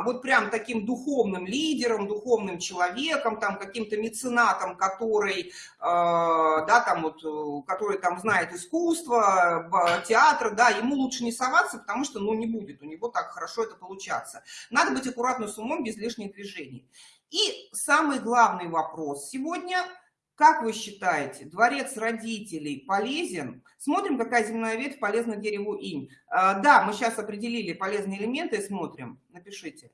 вот прям таким духовным лидером, духовным человеком, там каким-то меценатом, который, а, да, там вот, э, который там знает искусство, театр, да, ему лучше не соваться, потому что, ну, не будет у него так хорошо это получаться. Надо быть аккуратным с умом, без лишних движений. И самый главный вопрос сегодня – как вы считаете, дворец родителей полезен? Смотрим, какая земная ветвь полезна дереву инь. А, да, мы сейчас определили полезные элементы и смотрим. Напишите.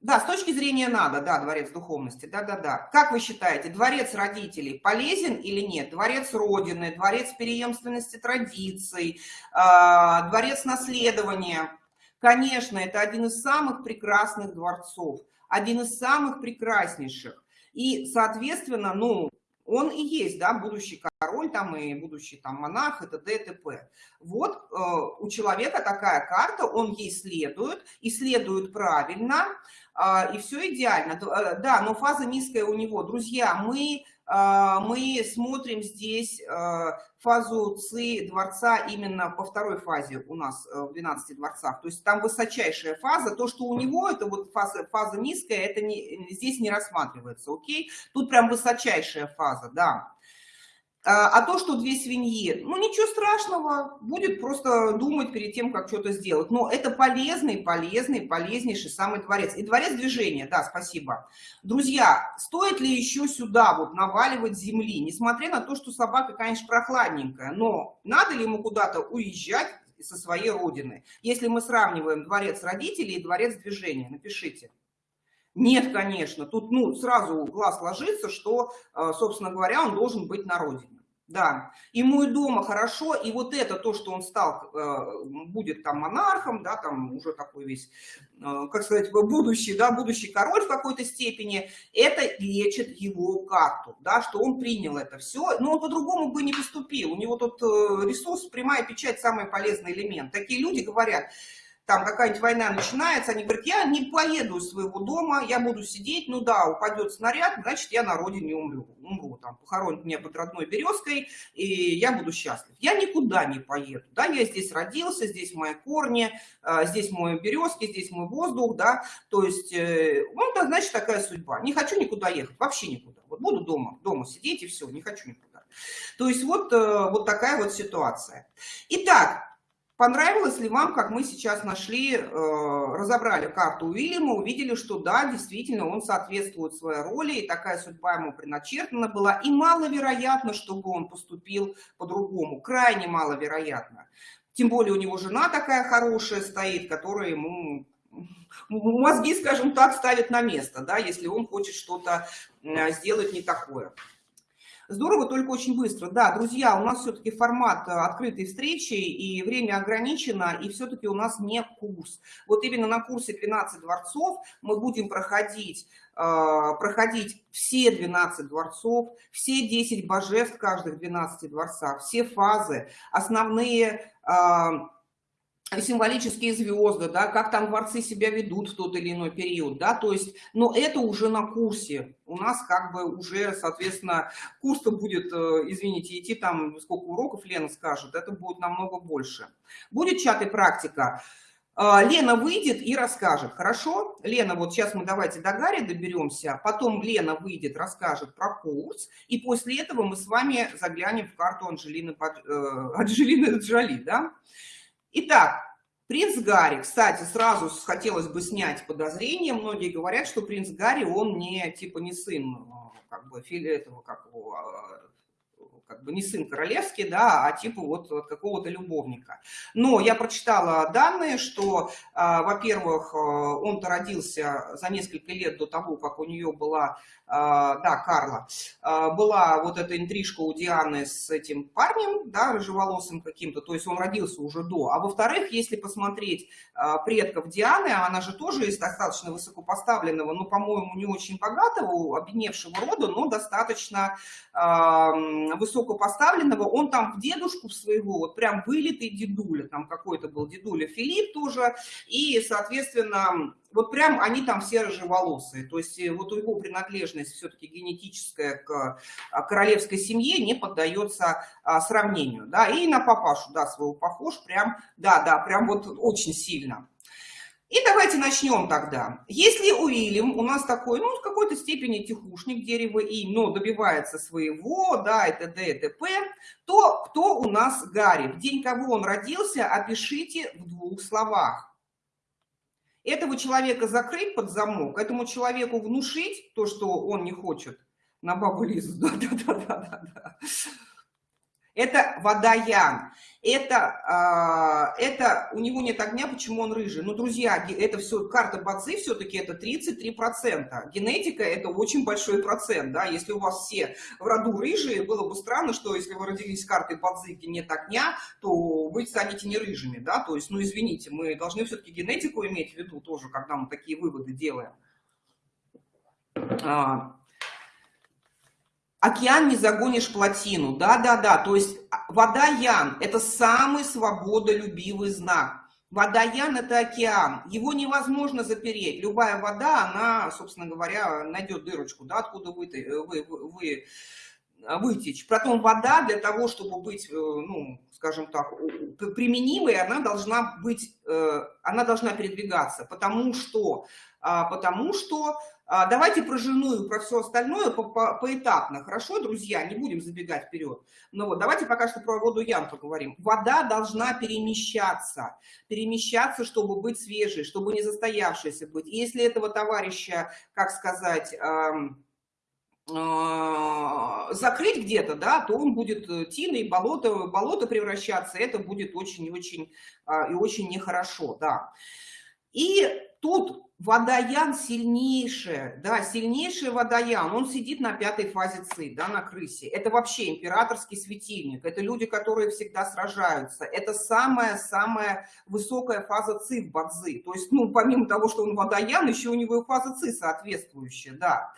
Да, с точки зрения надо, да, дворец духовности, да-да-да. Как вы считаете, дворец родителей полезен или нет? Дворец Родины, дворец преемственности традиций, а, дворец наследования. Конечно, это один из самых прекрасных дворцов, один из самых прекраснейших. И, соответственно, ну, он и есть, да, будущий король там и будущий там монарх, это ДТП. Вот э, у человека такая карта, он ей следует, и следует правильно, э, и все идеально. Э, да, но фаза низкая у него. Друзья, мы мы смотрим здесь а, фазу ЦИ дворца именно по второй фазе у нас э, в 12 дворцах. То есть там высочайшая фаза. То, что у него это вот фаза, фаза низкая, это не, здесь не рассматривается, окей? Тут прям высочайшая фаза, да. А, а то, что две свиньи, ну ничего страшного, будет просто думать перед тем, как что-то сделать. Но это полезный, полезный, полезнейший самый дворец. И дворец движения, да, спасибо. Друзья, стоит ли еще сюда вот наваливать земли, несмотря на то, что собака, конечно, прохладненькая, но надо ли ему куда-то уезжать со своей родины? Если мы сравниваем дворец родителей и дворец движения, напишите. Нет, конечно, тут ну, сразу глаз ложится, что, э, собственно говоря, он должен быть на родине. Да, ему и дома хорошо, и вот это то, что он стал, э, будет там монархом, да, там уже такой весь, э, как сказать, будущий, да, будущий король в какой-то степени, это лечит его карту, да, что он принял это все, но он по-другому бы не поступил, у него тут ресурс, прямая печать, самый полезный элемент. Такие люди говорят, там какая-нибудь война начинается, они говорят, я не поеду из своего дома, я буду сидеть, ну да, упадет снаряд, значит, я на родине умру, умру, там, похоронят меня под родной березкой, и я буду счастлив. Я никуда не поеду, да, я здесь родился, здесь мои корни, а, здесь мои березки, здесь мой воздух, да, то есть, э, ну, это значит такая судьба. Не хочу никуда ехать, вообще никуда, вот буду дома, дома сидеть и все, не хочу никуда. То есть вот, э, вот такая вот ситуация. Итак, Понравилось ли вам, как мы сейчас нашли, э, разобрали карту Уильяма, увидели, что да, действительно, он соответствует своей роли, и такая судьба ему предначертана была, и маловероятно, чтобы он поступил по-другому, крайне маловероятно. Тем более у него жена такая хорошая стоит, которая ему мозги, скажем так, ставит на место, да, если он хочет что-то э, сделать не такое. Здорово, только очень быстро. Да, друзья, у нас все-таки формат э, открытой встречи, и время ограничено, и все-таки у нас не курс. Вот именно на курсе 12 дворцов мы будем проходить, э, проходить все 12 дворцов, все 10 божеств каждых 12 дворцах, все фазы, основные э, символические звезды, да, как там дворцы себя ведут в тот или иной период, да, то есть, но это уже на курсе, у нас как бы уже, соответственно, курс-то будет, э, извините, идти там, сколько уроков Лена скажет, это будет намного больше. Будет чат и практика. А, Лена выйдет и расскажет, хорошо? Лена, вот сейчас мы давайте до Гарри доберемся, потом Лена выйдет, расскажет про курс, и после этого мы с вами заглянем в карту Анжелины, э, Анжелины Джоли, да? Итак, Принц Гарри, кстати, сразу хотелось бы снять подозрение. Многие говорят, что принц Гарри, он не, типа, не сын, э, как бы, этого, как его, а, как бы не сын королевский, да, а типа вот какого-то любовника. Но я прочитала данные, что, а, во-первых, э, он-то родился за несколько лет до того, как у нее была, а, да, Карла, а, была вот эта интрижка у Дианы с этим парнем, да, рыжеволосым каким-то, то есть он родился уже до. А во-вторых, если посмотреть предков Дианы, она же тоже из достаточно высокопоставленного, ну, по-моему, не очень богатого, обедневшего рода, но достаточно высокого высокопоставленного, он там в дедушку своего, вот прям вылитый дедуля, там какой-то был дедуля Филипп тоже, и, соответственно, вот прям они там все рыжеволосые, то есть э, вот его принадлежность все-таки генетическая к а, королевской семье не поддается а, сравнению, да, и на папашу, да, своего похож, прям, да, да, прям вот очень сильно. И давайте начнем тогда. Если Уильям у нас такой, ну, в какой-то степени тихушник дерева и, но добивается своего, да, и т.д. и т.п., то кто у нас Гарри? В день кого он родился, опишите в двух словах. Этого человека закрыть под замок, этому человеку внушить то, что он не хочет на бабу Лизу. Да-да-да-да-да это водоян. Это, э, это у него нет огня, почему он рыжий? Ну, друзья, это все, карта Бадзи все-таки это 33%. Генетика это очень большой процент, да, если у вас все в роду рыжие, было бы странно, что если вы родились с картой Бадзи, где нет огня, то вы станете не рыжими, да, то есть, ну, извините, мы должны все-таки генетику иметь в виду тоже, когда мы такие выводы делаем. Океан не загонишь плотину. Да-да-да, то есть а, вода-ян – это самый свободолюбивый знак. Вода-ян – это океан, его невозможно запереть. Любая вода, она, собственно говоря, найдет дырочку, да, откуда вы, вы, вы, вытечь. Потом вода для того, чтобы быть, э, ну, скажем так, применимой, она должна быть, э, она должна передвигаться, потому что, а, потому что давайте про жену и про все остальное по -по поэтапно. Хорошо, друзья, не будем забегать вперед. Но вот давайте пока что про воду ям поговорим. Вода должна перемещаться. Перемещаться, чтобы быть свежей, чтобы не застоявшейся быть. И если этого товарища, как сказать... Эм, закрыть где-то, да, то он будет э, тиной, болото, болото превращаться, это будет очень и очень, а, и очень нехорошо, да. И тут водоян сильнейшая, да, сильнейший водоян, он сидит на пятой фазе ЦИ, да, на крысе. Это вообще императорский светильник, это люди, которые всегда сражаются. Это самая-самая высокая фаза ЦИ в Бадзи. То есть, ну, помимо того, что он водоян, еще у него и фаза ЦИ соответствующая, да.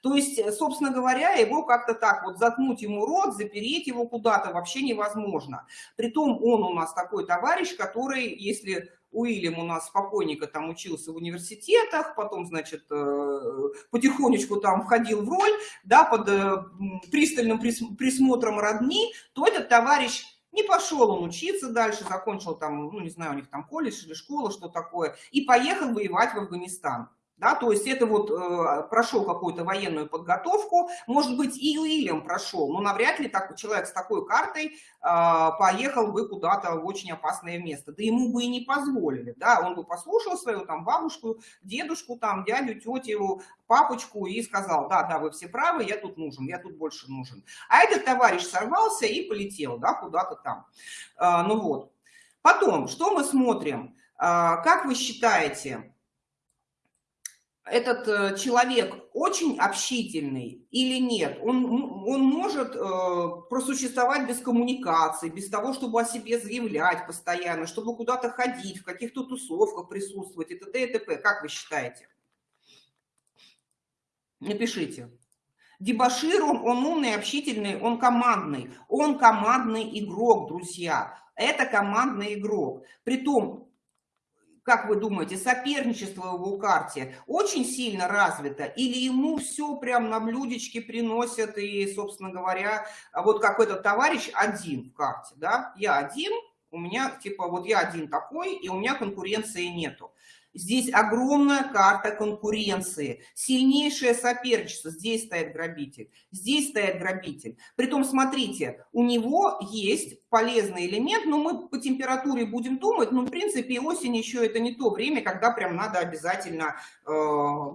То есть, собственно говоря, его как-то так вот заткнуть ему рот, запереть его куда-то вообще невозможно. Притом он у нас такой товарищ, который, если Уильям у нас спокойненько там учился в университетах, потом, значит, э, потихонечку там входил в роль, да, под э, пристальным присмотром родни, то этот товарищ не пошел он учиться дальше, закончил там, ну, не знаю, у них там колледж или школа, что такое, и поехал воевать в Афганистан. Да, то есть это вот э, прошел какую-то военную подготовку, может быть, и Уильям прошел, но навряд ли так, человек с такой картой э, поехал бы куда-то в очень опасное место. Да ему бы и не позволили, да, он бы послушал свою там бабушку, дедушку, там, дядю, тетю, папочку и сказал, да, да, вы все правы, я тут нужен, я тут больше нужен. А этот товарищ сорвался и полетел, да, куда-то там. Э, ну вот. Потом, что мы смотрим? Э, как вы считаете, этот э, человек очень общительный или нет, он, он может э, просуществовать без коммуникации, без того, чтобы о себе заявлять постоянно, чтобы куда-то ходить, в каких-то тусовках присутствовать и т.д. и т.п. Как вы считаете? Напишите. Дебашир, он, он умный, общительный, он командный. Он командный игрок, друзья. Это командный игрок. Притом, как вы думаете, соперничество в его карте очень сильно развито? Или ему все прям на блюдечке приносят и, собственно говоря, вот как этот товарищ один в карте, да? Я один, у меня, типа, вот я один такой, и у меня конкуренции нету. Здесь огромная карта конкуренции, сильнейшее соперничество. Здесь стоит грабитель, здесь стоит грабитель. Притом, смотрите, у него есть полезный элемент, но мы по температуре будем думать, но в принципе осень еще это не то время, когда прям надо обязательно э,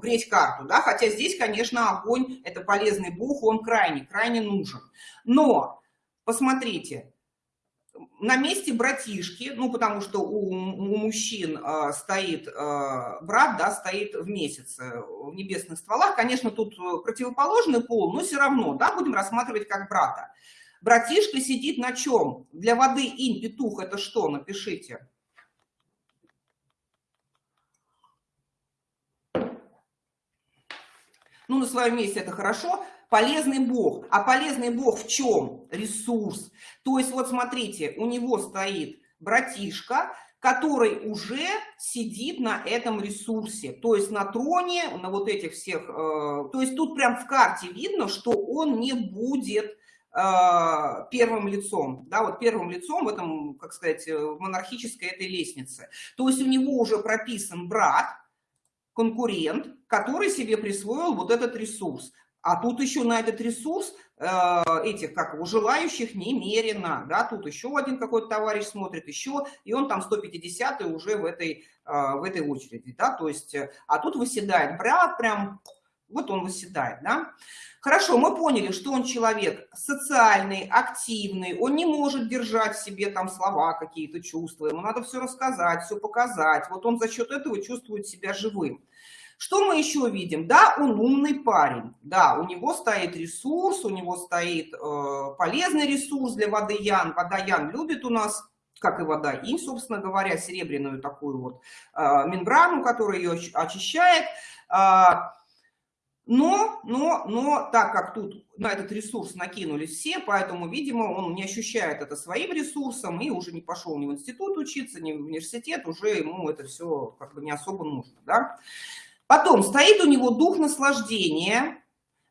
греть карту, да, хотя здесь, конечно, огонь, это полезный бог, он крайне, крайне нужен. Но, посмотрите, на месте братишки, ну, потому что у, у мужчин э, стоит э, брат, да, стоит в месяц в небесных стволах. Конечно, тут противоположный пол, но все равно, да, будем рассматривать как брата. Братишка сидит на чем? Для воды инь, петух, это что? Напишите. Ну, на своем месте это хорошо полезный бог. А полезный бог в чем? Ресурс. То есть вот смотрите, у него стоит братишка, который уже сидит на этом ресурсе, то есть на троне, на вот этих всех, э, то есть тут прям в карте видно, что он не будет э, первым лицом, да, вот первым лицом в этом, как сказать, в монархической этой лестнице. То есть у него уже прописан брат, конкурент, который себе присвоил вот этот ресурс. А тут еще на этот ресурс э, этих, как его, желающих немерено, да, тут еще один какой-то товарищ смотрит, еще, и он там 150 уже в этой, э, в этой очереди, да, то есть, э, а тут выседает брат прям, вот он выседает, да. Хорошо, мы поняли, что он человек социальный, активный, он не может держать в себе там слова, какие-то чувства, ему надо все рассказать, все показать, вот он за счет этого чувствует себя живым. Что мы еще видим? Да, он умный парень, да, у него стоит ресурс, у него стоит э, полезный ресурс для воды Ян. Вода Ян любит у нас как и вода инь, собственно говоря, серебряную такую вот э, мембрану, которая ее очищает. Э, но, но, но, так как тут на этот ресурс накинулись все, поэтому, видимо, он не ощущает это своим ресурсом и уже не пошел ни в институт учиться, ни в университет, уже ему это все как бы не особо нужно, да. Потом стоит у него дух наслаждения,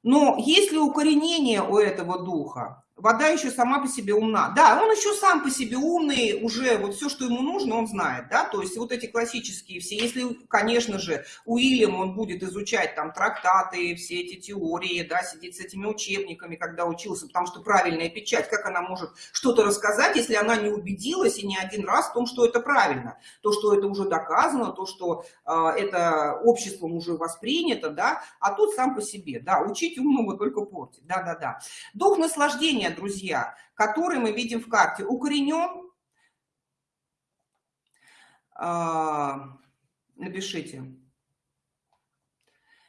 но есть ли укоренение у этого духа? Вода еще сама по себе умна. Да, он еще сам по себе умный, уже вот все, что ему нужно, он знает, да, то есть вот эти классические все, если, конечно же, Уильям, он будет изучать там трактаты, все эти теории, да, сидеть с этими учебниками, когда учился, потому что правильная печать, как она может что-то рассказать, если она не убедилась и не один раз в том, что это правильно, то, что это уже доказано, то, что э, это обществом уже воспринято, да, а тут сам по себе, да, учить умному только портить, да-да-да. Дух наслаждения укоренения, друзья, который мы видим в карте, укоренен, а, напишите.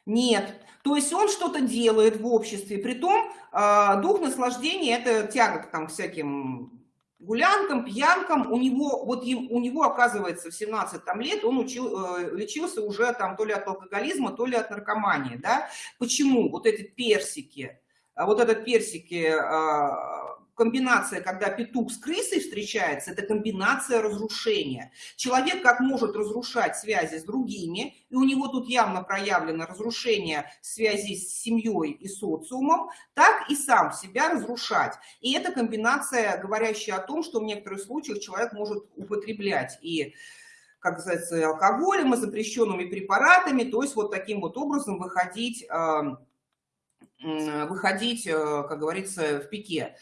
Нет. То есть он что-то делает в обществе. Притом а, дух наслаждения – это тяга там, к всяким гулянкам, пьянкам. У него, вот у него оказывается, в 17 там, лет он учил, э, лечился уже там то ли от алкоголизма, то ли от наркомании. Да? Почему? Вот эти персики – вот этот персики, а, комбинация, когда петух с крысой встречается, это комбинация разрушения. Человек как может разрушать связи с другими, и у него тут явно проявлено разрушение связи с семьей и социумом, так и сам себя разрушать. И это комбинация, говорящая о том, что в некоторых случаях человек может употреблять и как называется, алкоголем и запрещенными препаратами, то есть вот таким вот образом выходить выходить, э, как говорится, в пике.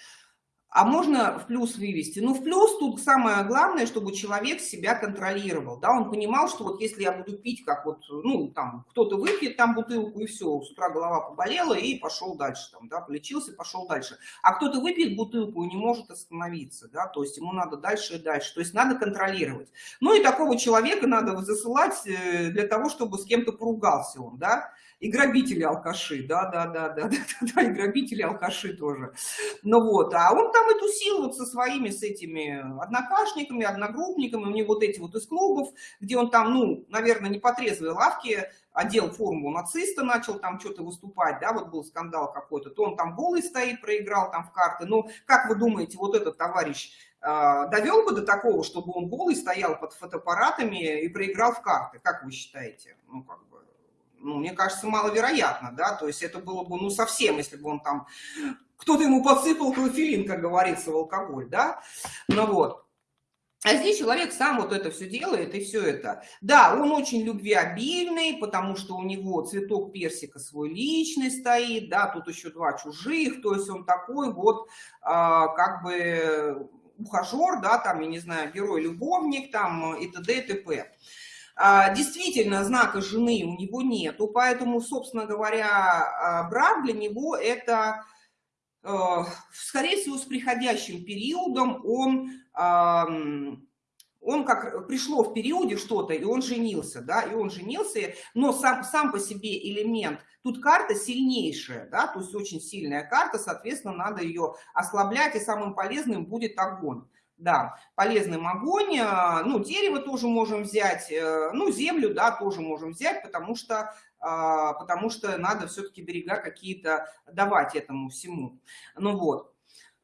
А можно в плюс вывести? Ну, в плюс тут самое главное, чтобы человек себя контролировал, да, он понимал, что вот если я буду пить, как вот, ну, там, кто-то выпьет там бутылку и все, с утра голова поболела и пошел дальше, там, да, полечился, пошел дальше. А кто-то выпьет бутылку и не может остановиться, да, то есть ему надо дальше и дальше, то есть надо контролировать. Ну, и такого человека надо засылать э, для того, чтобы с кем-то поругался он, да, и грабители алкаши, да, да, да, и грабители алкаши тоже. Ну вот, а он там и тусил вот со своими, с этими однокашниками, одногруппниками, у него вот эти вот из клубов, где он там, ну, наверное, не по трезвой лавке, одел форму нациста, начал там что-то выступать, да, вот был скандал какой-то, то он там голый стоит, проиграл там в карты. Ну, как вы думаете, вот этот товарищ э, довел бы до такого, чтобы он голый стоял под фотоаппаратами и проиграл в карты? Как вы считаете? Ну, как бы, ну, мне кажется, маловероятно, да, то есть это было бы, ну, совсем, если бы он там, кто-то ему подсыпал клофелин, как говорится, в алкоголь, да, ну вот. А здесь человек сам вот это все делает и все это. Да, он очень любвеобильный, потому что у него цветок персика свой личный стоит, да, тут еще два чужих, то есть он такой вот а, как бы ухажер, да, там, я не знаю, герой-любовник, там и т.д. и т.п. А, действительно, знака жены у него нету, поэтому, собственно говоря, а, брак для него это, э, скорее всего, с приходящим периодом он он как пришло в периоде что-то, и он женился, да, и он женился, но сам, сам по себе элемент, тут карта сильнейшая, да, то есть очень сильная карта, соответственно, надо ее ослаблять, и самым полезным будет огонь. Да, полезным огонь, а, ну, дерево тоже можем взять, э, ну, землю, да, тоже можем взять, потому что, а, потому что надо все-таки берега какие-то давать этому всему. Ну вот.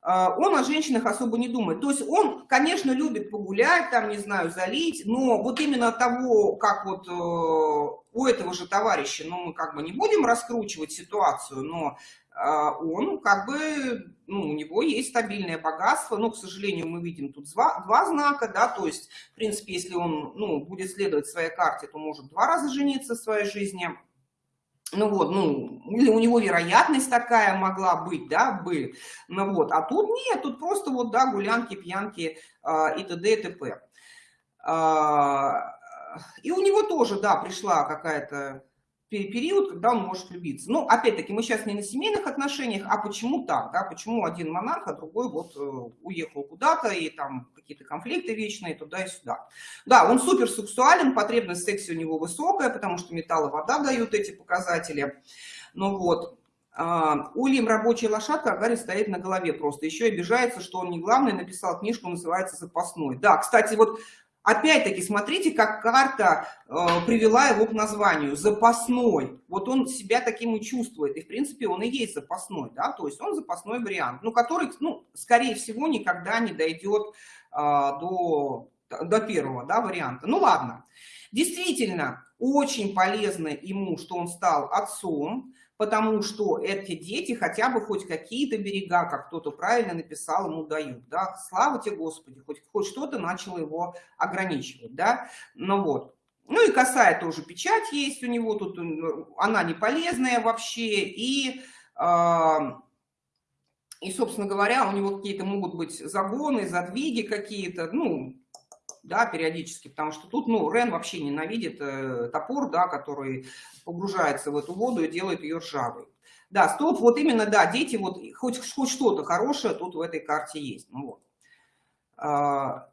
А, он о женщинах особо не думает. То есть он, конечно, любит погулять, там, не знаю, залить, но вот именно того, как вот э, у этого же товарища, ну, мы как бы не будем раскручивать ситуацию, но он как бы, ну, у него есть стабильное богатство, но, к сожалению, мы видим тут два, два знака, да, то есть, в принципе, если он, ну, будет следовать своей карте, то может два раза жениться в своей жизни, ну вот, ну, или у него вероятность такая могла быть, да, бы, ну вот, а тут нет, тут просто вот, да, гулянки, пьянки э, и т.д. и т.п. Э, и у него тоже, да, пришла какая-то период, когда он может влюбиться. Ну, опять-таки, мы сейчас не на семейных отношениях, а почему так, да, почему один монарх, а другой вот э, уехал куда-то, и там какие-то конфликты вечные туда и сюда. Да, он супер сексуален, потребность в сексе у него высокая, потому что металл и вода дают эти показатели. Ну вот, Uh, Ульям рабочая лошадка, а Гарри стоит на голове просто. Еще обижается, что он не главный, написал книжку, называется «Запасной». Да, кстати, вот Опять-таки, смотрите, как карта э, привела его к названию «запасной». Вот он себя таким и чувствует, и, в принципе, он и есть запасной, да, то есть он запасной вариант, ну, который, ну, скорее всего, никогда не дойдет э, до, до первого, да, варианта. Ну, ладно. Действительно, очень полезно ему, что он стал отцом, потому что эти дети хотя бы хоть какие-то берега, как кто-то правильно написал, ему дают. Да? Слава тебе, Господи, хоть, хоть что-то начало его ограничивать. Да? Ну вот. Ну и косая тоже печать есть у него, тут она не полезная вообще, и, э, и, собственно говоря, у него какие-то могут быть загоны, задвиги какие-то, ну, да, периодически, потому что тут, ну, Рен вообще ненавидит э, топор, да, который погружается в эту воду и делает ее ржавой. Да, стоп, вот именно, да, дети, вот хоть, хоть что-то хорошее тут в этой карте есть. Ну, вот. А,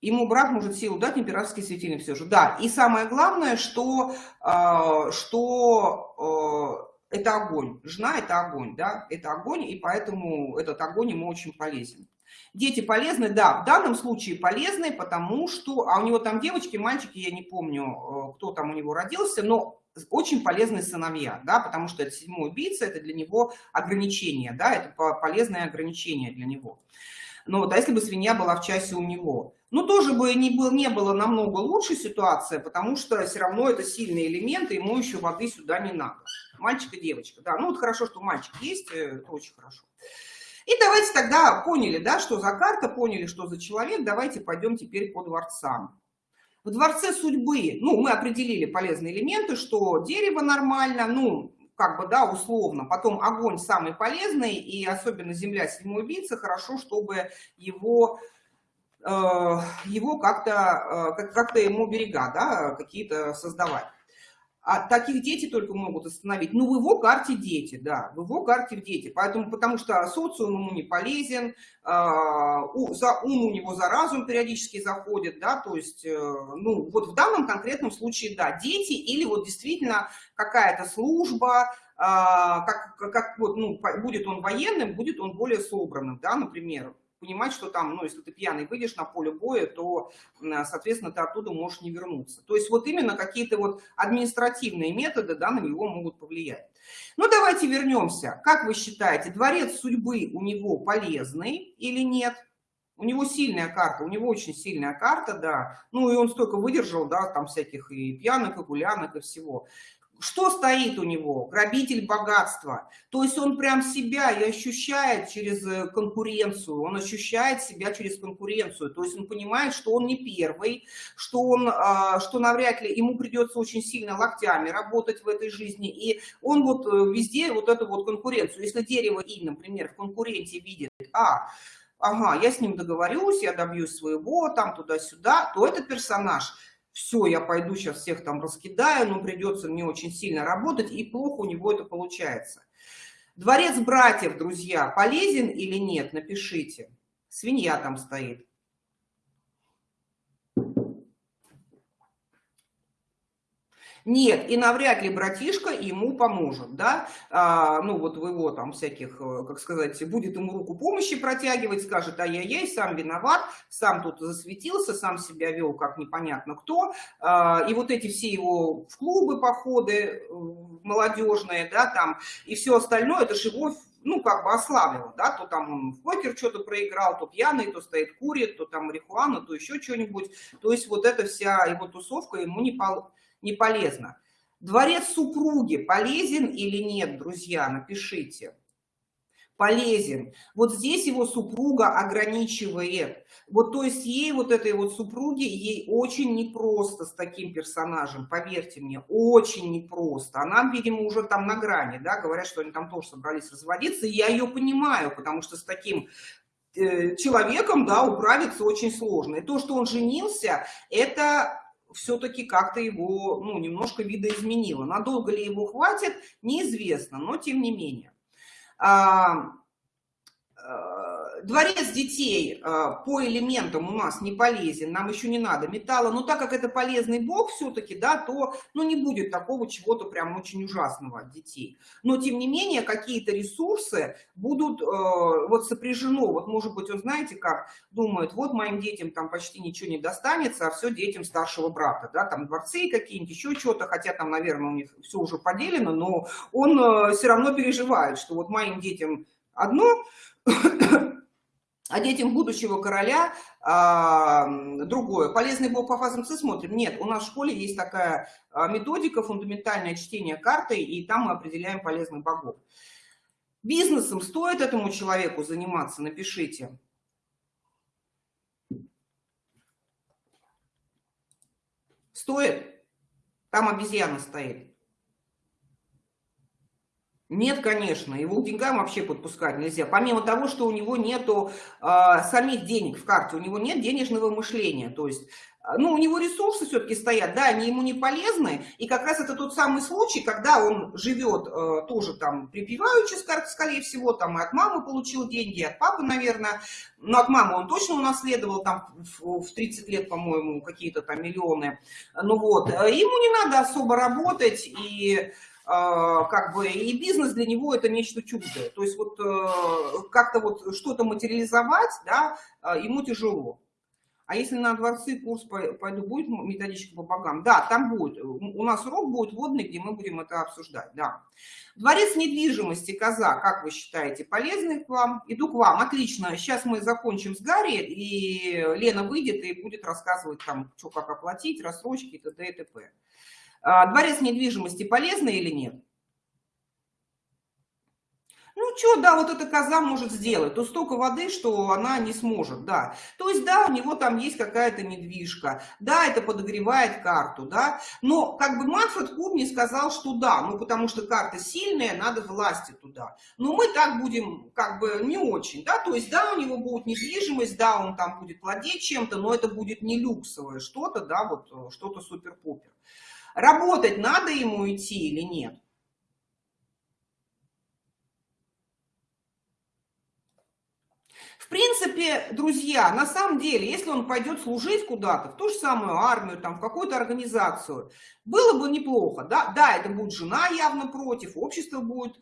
ему брат может силу дать, императорский светильник все же. Да, и самое главное, что, а, что а, это огонь. Жена – это огонь, да, это огонь, и поэтому этот огонь ему очень полезен. Дети полезны, да, в данном случае полезны, потому что, а у него там девочки, мальчики, я не помню, э, кто там у него родился, но очень полезные сыновья, да, потому что это седьмой убийца, это для него ограничение, да, это полезное ограничение для него. Ну вот, а если бы свинья была в часе у него? Ну, тоже бы не, был, не было намного лучше ситуация, потому что все равно это сильные элементы, ему еще воды сюда не надо. Мальчик и девочка, да, ну вот хорошо, что мальчик есть, э, это очень хорошо. И давайте тогда поняли, да, что за карта, поняли, что за человек, давайте пойдем теперь по дворцам. В дворце судьбы, ну, мы определили полезные элементы, что дерево нормально, ну, как бы, да, условно. Потом огонь самый полезный, и особенно земля седьмой убийца, хорошо, чтобы его, э, его как-то, э, как-то ему берега, да, какие-то создавать. А таких дети только могут остановить. Ну, в его карте дети, да, в его карте дети. Поэтому, потому что социум ему не полезен, а, за ум у него за разум периодически заходит, да, то есть, э, ну, вот в данном конкретном случае, да, дети или вот действительно какая-то служба, а, как, как вот, ну, будет он военным, будет он более собранным, да, например, понимать, что там, ну, если ты пьяный выйдешь на поле боя, то, соответственно, ты оттуда можешь не вернуться. То есть вот именно какие-то вот административные методы, да, на него могут повлиять. Ну, давайте вернемся. Как вы считаете, дворец судьбы у него полезный или нет? У него сильная карта, у него очень сильная карта, да. Ну, и он столько выдержал, да, там всяких и пьяных, и гулянок, и всего. Что стоит у него? Грабитель богатства. То есть он прям себя и ощущает через э, конкуренцию, он ощущает себя через конкуренцию. То есть он понимает, что он не первый, что, он, а, что навряд ли ему придется очень сильно локтями работать в этой жизни. И он вот э, везде вот эту вот конкуренцию. Если дерево И, например, в конкуренте видит, а, ага, я с ним договорюсь, я добьюсь своего, там туда-сюда, то этот персонаж – все, я пойду сейчас всех там раскидаю, но придется мне очень сильно работать, и плохо у него это получается. Дворец братьев, друзья, полезен или нет? Напишите. Свинья там стоит. Нет, и навряд ли братишка ему поможет, да, а, ну вот в его там всяких, э, как сказать, будет ему руку помощи протягивать, скажет, ай-яй-яй, сам виноват, сам тут засветился, сам себя вел как непонятно кто, а, и вот эти все его в клубы походы э, молодежные, да, там, и все остальное, это же его ну, как бы ослабило, да, то там он в покер что-то проиграл, то пьяный, то стоит курит, то там марихуана, то еще что-нибудь. То есть вот эта вся его тусовка ему не, пол, не полезно. Дворец супруги полезен или нет, друзья, напишите. Полезен. Вот здесь его супруга ограничивает. Вот то есть ей, вот этой вот супруге, ей очень непросто с таким персонажем, поверьте мне, очень непросто. Она, видимо, уже там на грани, да, говорят, что они там тоже собрались разводиться, и я ее понимаю, потому что с таким э, человеком, да, управиться очень сложно. И то, что он женился, это все-таки как-то его, ну, немножко видоизменило. Надолго ли его хватит, неизвестно, но тем не менее. А, Э, дворец детей э, по элементам у нас не полезен, нам еще не надо металла, но так как это полезный бог все-таки, да, то ну, не будет такого чего-то прям очень ужасного от детей. Но тем не менее какие-то ресурсы будут э, вот сопряжено, вот может быть он знаете как, думает, вот моим детям там почти ничего не достанется, а все детям старшего брата, да, там дворцы какие-нибудь, еще что-то, хотя там, наверное, у них все уже поделено, но он э, все равно переживает, что вот моим детям одно, а детям будущего короля а, другое. Полезный бог по фазам С смотрим. Нет, у нас в школе есть такая а, методика, фундаментальное чтение карты, и там мы определяем полезных богов. Бизнесом стоит этому человеку заниматься? Напишите. Стоит? Там обезьяна стоит. Нет, конечно, его к деньгам вообще подпускать нельзя. Помимо того, что у него нету э, самих денег в карте, у него нет денежного мышления. То есть, а, ну, у него ресурсы все-таки стоят, да, они ему не полезны. И как раз это тот самый случай, когда он живет э, тоже там припеваючи, скорее всего, там и от мамы получил деньги, и от папы, наверное. Но от мамы он точно унаследовал там в 30 лет, по-моему, какие-то там миллионы. Ну вот, э, ему не надо особо работать и как бы и бизнес для него это нечто чуждое. То есть вот э, как-то вот что-то материализовать, да, а, ему тяжело. А если на дворцы курс пойду, будет методичка по богам? Да, там будет. У нас урок будет водный, где мы будем это обсуждать, да. Дворец недвижимости, коза, как вы считаете, полезный к вам? Иду к вам, отлично. Сейчас мы закончим с Гарри, и Лена выйдет и будет рассказывать там, что как оплатить, рассрочки и т.д. и т.п. А, дворец недвижимости полезный или нет? Ну, что, да, вот эта коза может сделать, то столько воды, что она не сможет, да. То есть, да, у него там есть какая-то недвижка, да, это подогревает карту, да, но как бы Манфред Кубни сказал, что да, ну, потому что карта сильная, надо власти туда. Но мы так будем, как бы, не очень, да, то есть, да, у него будет недвижимость, да, он там будет владеть чем-то, но это будет не люксовое что-то, да, вот э, что-то супер-пупер. Работать надо ему идти или нет? В принципе, друзья, на самом деле, если он пойдет служить куда-то, в ту же самую армию, там, в какую-то организацию, было бы неплохо. Да, да это будет жена явно против, общество будет э,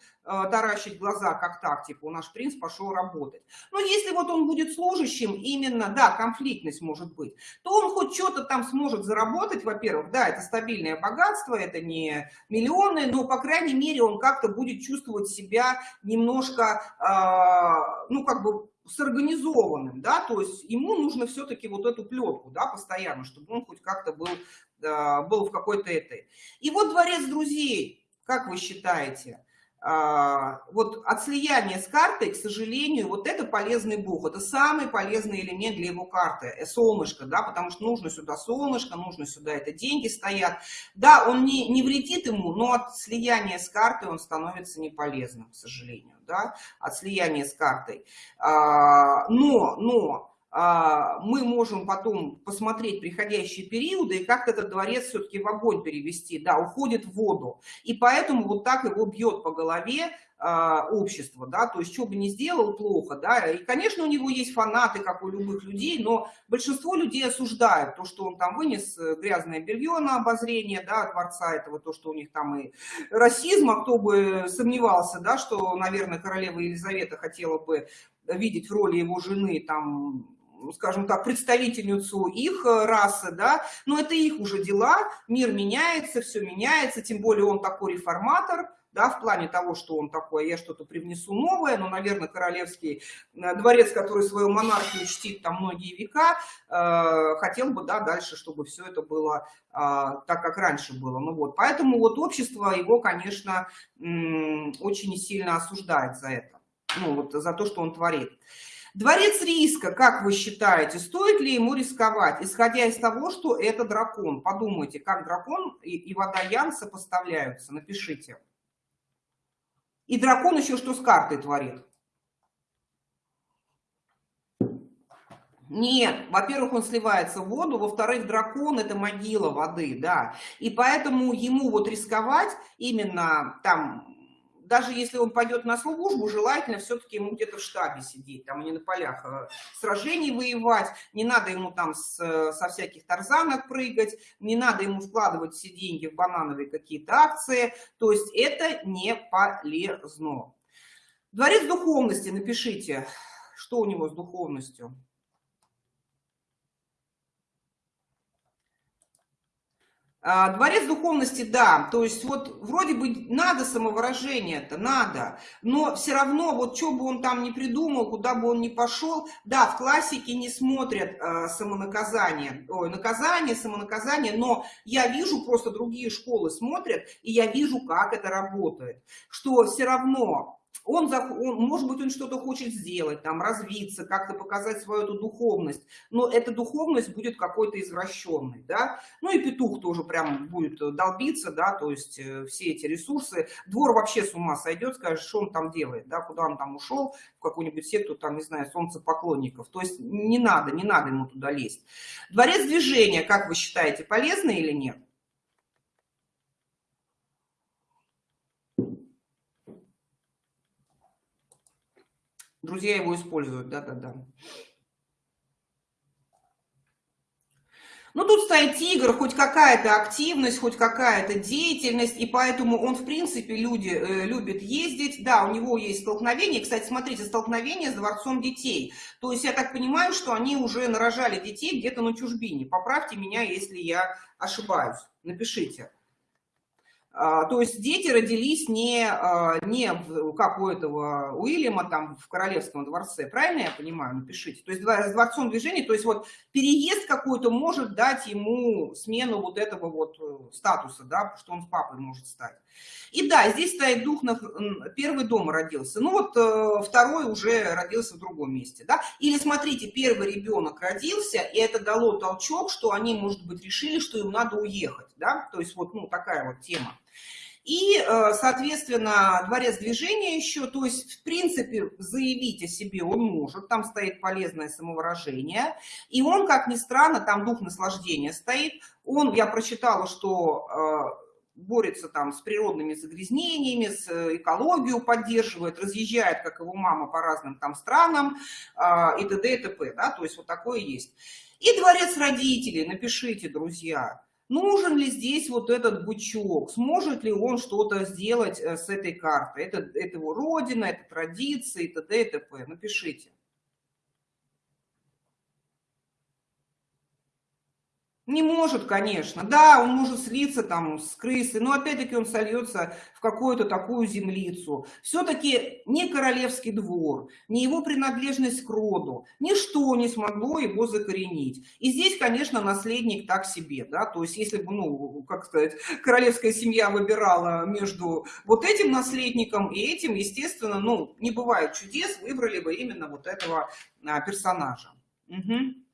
таращить глаза, как так, типа, у наш принц пошел работать. Но если вот он будет служащим, именно, да, конфликтность может быть, то он хоть что-то там сможет заработать, во-первых, да, это стабильное богатство, это не миллионы, но, по крайней мере, он как-то будет чувствовать себя немножко, э, ну, как бы, с организованным, да, то есть ему нужно все-таки вот эту плетку, да, постоянно, чтобы он хоть как-то был был в какой-то этой. И вот дворец друзей, как вы считаете, вот от слияния с картой, к сожалению, вот это полезный бог, это самый полезный элемент для его карты, э, солнышко, да, потому что нужно сюда солнышко, нужно сюда это деньги стоят. Да, он не, не вредит ему, но от слияния с картой он становится неполезным, к сожалению, да, от слияния с картой. А, но, но, а, мы можем потом посмотреть приходящие периоды и как этот дворец все-таки в огонь перевести, да, уходит в воду. И поэтому вот так его бьет по голове а, общество, да, то есть что бы ни сделал, плохо, да, и, конечно, у него есть фанаты, как у любых людей, но большинство людей осуждают то, что он там вынес э, грязное белье на обозрение, да, дворца этого, то, что у них там и расизм, а кто бы сомневался, да, что, наверное, королева Елизавета хотела бы видеть в роли его жены там скажем так, представительницу их э, расы, да, но это их уже дела, мир меняется, все меняется, тем более он такой реформатор, да, в плане того, что он такой, я что-то привнесу новое, но, наверное, королевский э, дворец, который свою монархию чтит там многие века, э, хотел бы, да, дальше, чтобы все это было э, так, как раньше было. Ну вот, поэтому вот общество его, конечно, очень сильно осуждает за это, ну вот, за то, что он творит. Дворец риска, как вы считаете, стоит ли ему рисковать, исходя из того, что это дракон? Подумайте, как дракон и, и водоян сопоставляются, напишите. И дракон еще что с картой творит? Нет, во-первых, он сливается в воду, во-вторых, дракон – это могила воды, да. И поэтому ему вот рисковать именно там даже если он пойдет на службу, желательно все-таки ему где-то в штабе сидеть, там, а не на полях э, сражений воевать, не надо ему там с, со всяких тарзанок прыгать, не надо ему вкладывать все деньги в банановые какие-то акции, то есть это не полезно. Дворец духовности, напишите, что у него с духовностью. А, дворец духовности, да, то есть вот вроде бы надо самовыражение это, надо, но все равно вот что бы он там не придумал, куда бы он ни пошел, да, в классике не смотрят э, самонаказание, ой, наказание, самонаказание, но я вижу, просто другие школы смотрят, и я вижу, как это работает, что все равно он, он, может быть, он что-то хочет сделать, там, развиться, как-то показать свою эту духовность, но эта духовность будет какой-то извращенной, да, ну и петух тоже прям будет долбиться, да, то есть э, все эти ресурсы, двор вообще с ума сойдет, скажет, что он там делает, да, куда он там ушел, в какую-нибудь секту, там, не знаю, солнцепоклонников, то есть не надо, не надо ему туда лезть. Дворец движения, как вы считаете, полезный или нет? Друзья его используют, да-да-да. Ну, тут стоит тигр, хоть какая-то активность, хоть какая-то деятельность, и поэтому он, в принципе, люди, э, любит ездить. Да, у него есть столкновение. Кстати, смотрите, столкновение с дворцом детей. То есть я так понимаю, что они уже нарожали детей где-то на чужбине. Поправьте меня, если я ошибаюсь. Напишите. А, то есть дети родились не, а, не как у этого Уильяма там в Королевском дворце, правильно я понимаю? Напишите. То есть с дворцом движения, то есть вот переезд какой-то может дать ему смену вот этого вот э, статуса, да, что он с папой может стать. И да, здесь стоит дух, на первый дом родился, ну вот э, второй уже родился в другом месте, да. Или смотрите, первый ребенок родился, и это дало толчок, что они, может быть, решили, что им надо уехать, да, то есть вот, ну, такая вот тема. И, э, соответственно, дворец движения еще, то есть, в принципе, заявить о себе он может, там стоит полезное самовыражение, и он, как ни странно, там дух наслаждения стоит, он, я прочитала, что э, борется там с природными загрязнениями, с э, экологию поддерживает, разъезжает, как его мама, по разным там странам и т.д. и т.п. Да? То есть вот такое есть. И дворец родителей, напишите, друзья, Нужен ли здесь вот этот бычок? Сможет ли он что-то сделать э, с этой картой? Это, это его родина, это традиции, т.д. и т.п. Напишите. Не может, конечно. Да, он может слиться там с крысы, но опять-таки он сольется в какую-то такую землицу. Все-таки не королевский двор, не его принадлежность к роду, ничто не смогло его закоренить. И здесь, конечно, наследник так себе, да, то есть если бы, ну, как сказать, королевская семья выбирала между вот этим наследником и этим, естественно, ну, не бывает чудес, выбрали бы именно вот этого а, персонажа. Угу.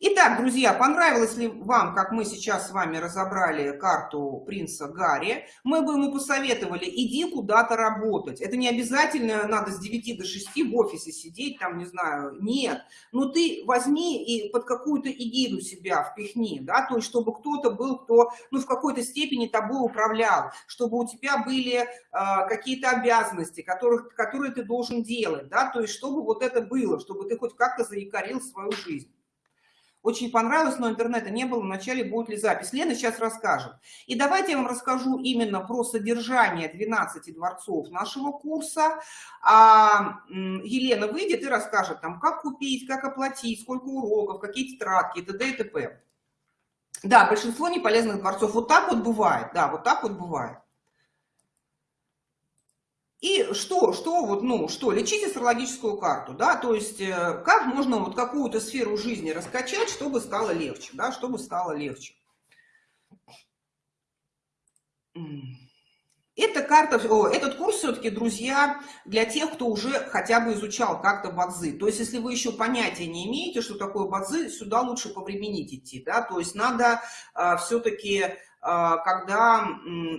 Итак, друзья, понравилось ли вам, как мы сейчас с вами разобрали карту принца Гарри? Мы бы ему посоветовали, иди куда-то работать. Это не обязательно надо с 9 до 6 в офисе сидеть, там, не знаю, нет. Но ты возьми и под какую-то эгиду себя впихни, да, то есть чтобы кто-то был, кто, ну, в какой-то степени тобой управлял, чтобы у тебя были э, какие-то обязанности, которых, которые ты должен делать, да, то есть чтобы вот это было, чтобы ты хоть как-то заикарил свою жизнь. Очень понравилось, но интернета не было. Вначале будет ли запись. Лена сейчас расскажет. И давайте я вам расскажу именно про содержание 12 дворцов нашего курса. А Елена выйдет и расскажет, там, как купить, как оплатить, сколько уроков, какие тетрадки, т.д. и т.п. Да, большинство неполезных дворцов. Вот так вот бывает. Да, вот так вот бывает. И что, что вот, ну, что, лечить астрологическую карту, да, то есть э, как можно вот какую-то сферу жизни раскачать, чтобы стало легче, да, чтобы стало легче. Эта карта, о, этот курс все-таки, друзья, для тех, кто уже хотя бы изучал как-то бадзы. То есть, если вы еще понятия не имеете, что такое бадзы, сюда лучше повременить идти, да, то есть надо а, все-таки когда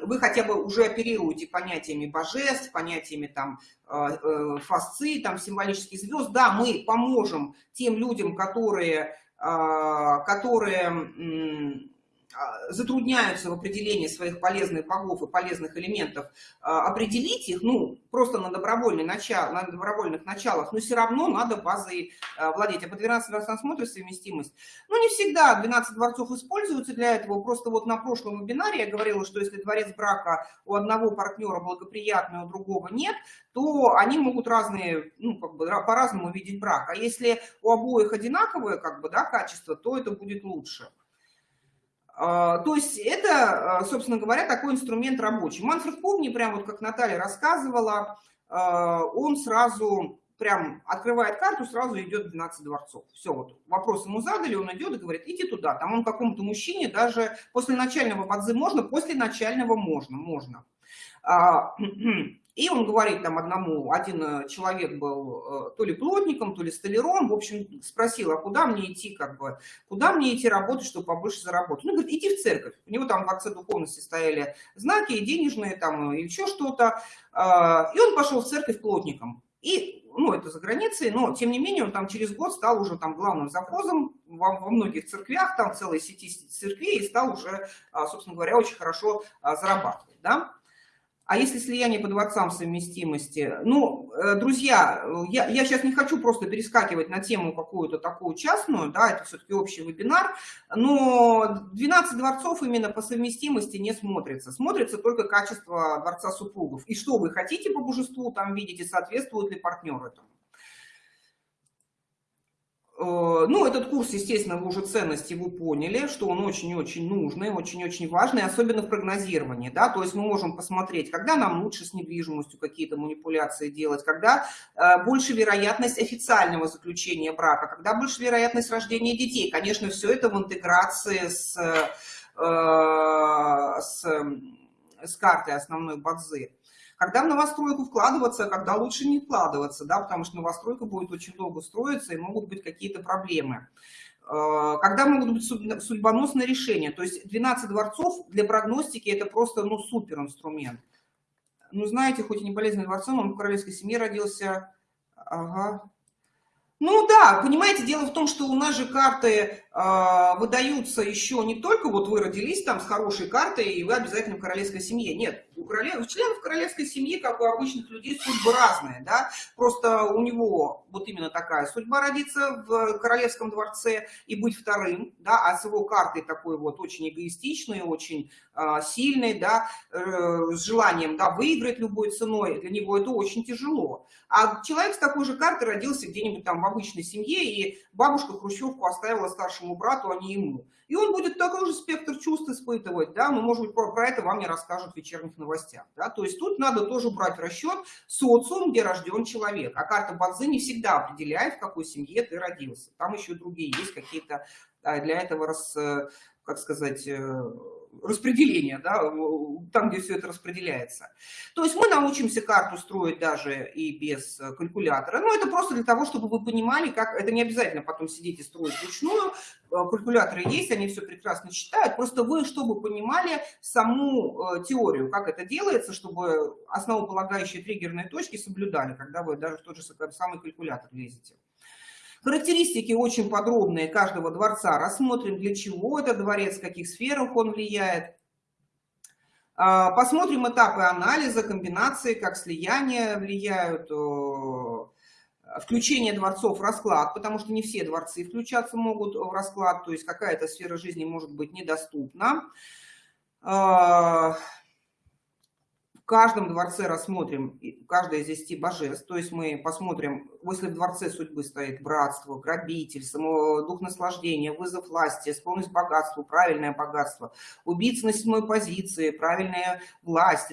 вы хотя бы уже оперируете понятиями божеств, понятиями там а, э, фасци, там символических звезд, да, мы поможем тем людям, которые, а, которые а, затрудняются в определении своих полезных богов и полезных элементов, а, определить их, ну, просто на, добровольный начал, на добровольных началах, но все равно надо базой а, владеть. А по 12 раз смотришь совместимость. Ну, не всегда 12 дворцов используются для этого. Просто вот на прошлом вебинаре я говорила, что если дворец брака у одного партнера благоприятный, у другого нет, то они могут разные, ну, как бы по-разному видеть брак. А если у обоих одинаковое, как бы, да, качество, то это будет лучше. А, то есть это, а, собственно говоря, такой инструмент рабочий. Манфред Повни, прям вот как Наталья рассказывала, а, он сразу прям открывает карту, сразу идет 12 дворцов. Все, вот вопрос ему задали, он идет и говорит, иди туда. Там он какому-то мужчине даже после начального бадзы можно, после начального можно, можно. И он говорит там одному, один э, человек был э, то ли плотником, то ли столяром, в общем, спросил, а куда мне идти, как бы, куда мне идти работать, чтобы побольше заработать? Ну, говорит, иди в церковь. У него там в акце духовности стояли знаки, и денежные там, и еще что-то. А, и он пошел в церковь плотником. И, ну, это за границей, но, тем не менее, он там через год стал уже там главным завхозом во, во многих церквях, там целой сети церквей, и стал уже, а, собственно говоря, очень хорошо а, зарабатывать, да. А если слияние по дворцам совместимости? Ну, э, друзья, я, я сейчас не хочу просто перескакивать на тему какую-то такую частную, да, это все-таки общий вебинар, но 12 дворцов именно по совместимости не смотрится. Смотрится только качество дворца супругов. И что вы хотите по божеству там видите, соответствует ли партнер этому. Э, ну, этот курс, естественно, вы уже ценности вы поняли, что он очень-очень нужный, очень-очень важный, особенно в прогнозировании, да, то есть мы можем посмотреть, когда нам лучше с недвижимостью какие-то манипуляции делать, когда э, больше вероятность официального заключения брака, когда больше вероятность рождения детей. Конечно, все это в интеграции с, э, с, с картой основной базы. Когда в новостройку вкладываться, когда лучше не вкладываться, да, потому что новостройка будет очень долго строиться и могут быть какие-то проблемы. Э, когда могут быть судьбоносные решения. То есть 12 дворцов для прогностики это просто ну, супер инструмент. Ну, знаете, хоть и не болезненный дворцом, он в королевской семье родился. Ага. Ну да, понимаете, дело в том, что у нас же карты э, выдаются еще не только вот вы родились там с хорошей картой, и вы обязательно в королевской семье. Нет, у, королев, у членов королевской семьи, как у обычных людей, судьбы разные, да. Просто у него вот именно такая судьба родиться в королевском дворце и быть вторым, да, а с его картой такой вот очень эгоистичной, очень э, сильной, да, э, с желанием, да, выиграть любой ценой, для него это очень тяжело. А человек с такой же картой родился где-нибудь там в обычной семье, и бабушка хрущевку оставила старшему брату, а не ему. И он будет такой же спектр чувств испытывать, да, но, может быть, про, про это вам не расскажут в вечерних новостях, да, то есть тут надо тоже брать в расчет социум, где рожден человек, а карта Бадзи не всегда определяет, в какой семье ты родился, там еще другие есть какие-то для этого, раз, э, как сказать, распределения, да, там, где все это распределяется. То есть мы научимся карту строить даже и без э, калькулятора. Но это просто для того, чтобы вы понимали, как... Это не обязательно потом сидеть и строить вручную. Э, калькуляторы есть, они все прекрасно считают. Просто вы, чтобы понимали саму э, теорию, как это делается, чтобы основополагающие триггерные точки соблюдали, когда вы даже в тот же самый калькулятор лезете. Характеристики очень подробные каждого дворца. Рассмотрим, для чего этот дворец, в каких сферах он влияет. А, посмотрим этапы анализа, комбинации, как слияние влияют, включение дворцов в расклад, потому что не все дворцы включаться могут в расклад, то есть какая-то сфера жизни может быть недоступна. Каждом дворце рассмотрим каждое из десяти божеств, то есть мы посмотрим, если в дворце судьбы стоит братство, грабитель, само, дух наслаждения, вызов власти, склонность к богатству, правильное богатство, убийца на седьмой позиции, правильная власть,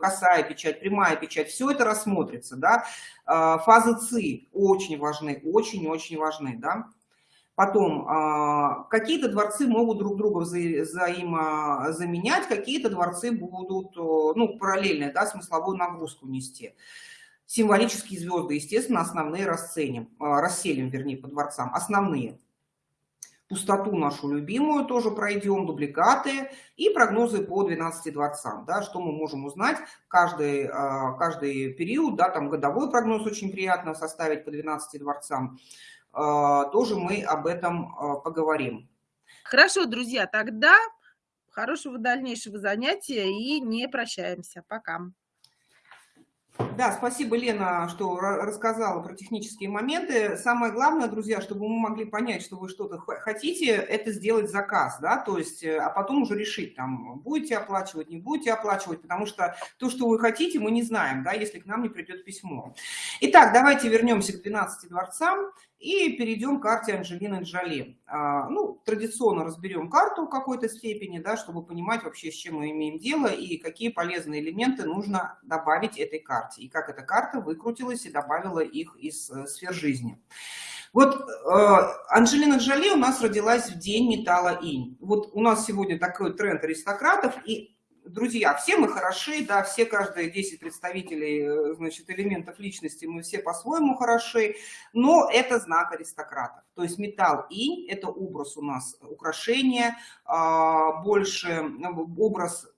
косая печать, прямая печать, все это рассмотрится, да, а, фазы ЦИ очень важны, очень-очень важны, да, Потом, а, какие-то дворцы могут друг друга взаимозаменять, какие-то дворцы будут, ну, параллельно, да, смысловую нагрузку нести. Символические звезды, естественно, основные расценим, а, расселим, вернее, по дворцам, основные. Пустоту нашу любимую тоже пройдем, дубликаты и прогнозы по 12 дворцам, да, что мы можем узнать каждый, а, каждый период, да, там годовой прогноз очень приятно составить по 12 дворцам, тоже мы об этом а, поговорим. Хорошо, друзья, тогда хорошего дальнейшего занятия и не прощаемся. Пока. Да, спасибо, Лена, что рассказала про технические моменты. Самое главное, друзья, чтобы мы могли понять, что вы что-то хотите, это сделать заказ, да, то есть, э, а потом уже решить, там, будете оплачивать, не будете оплачивать, потому что то, что вы хотите, мы не знаем, да, если к нам не придет письмо. Итак, давайте вернемся к 12 дворцам и перейдем к карте Анджелины Джоли. А, ну, традиционно разберем карту в какой-то степени, да, чтобы понимать вообще, с чем мы имеем дело и какие полезные элементы нужно добавить этой карте. И как эта карта выкрутилась и добавила их из э, сфер жизни. Вот э, Анджелина Джоли у нас родилась в день металла инь. Вот у нас сегодня такой тренд аристократов, и друзья, все мы хороши, да, все, каждые 10 представителей, э, значит, элементов личности, мы все по-своему хороши, но это знак аристократов. То есть металл инь – это образ у нас украшения, а, больше образ э,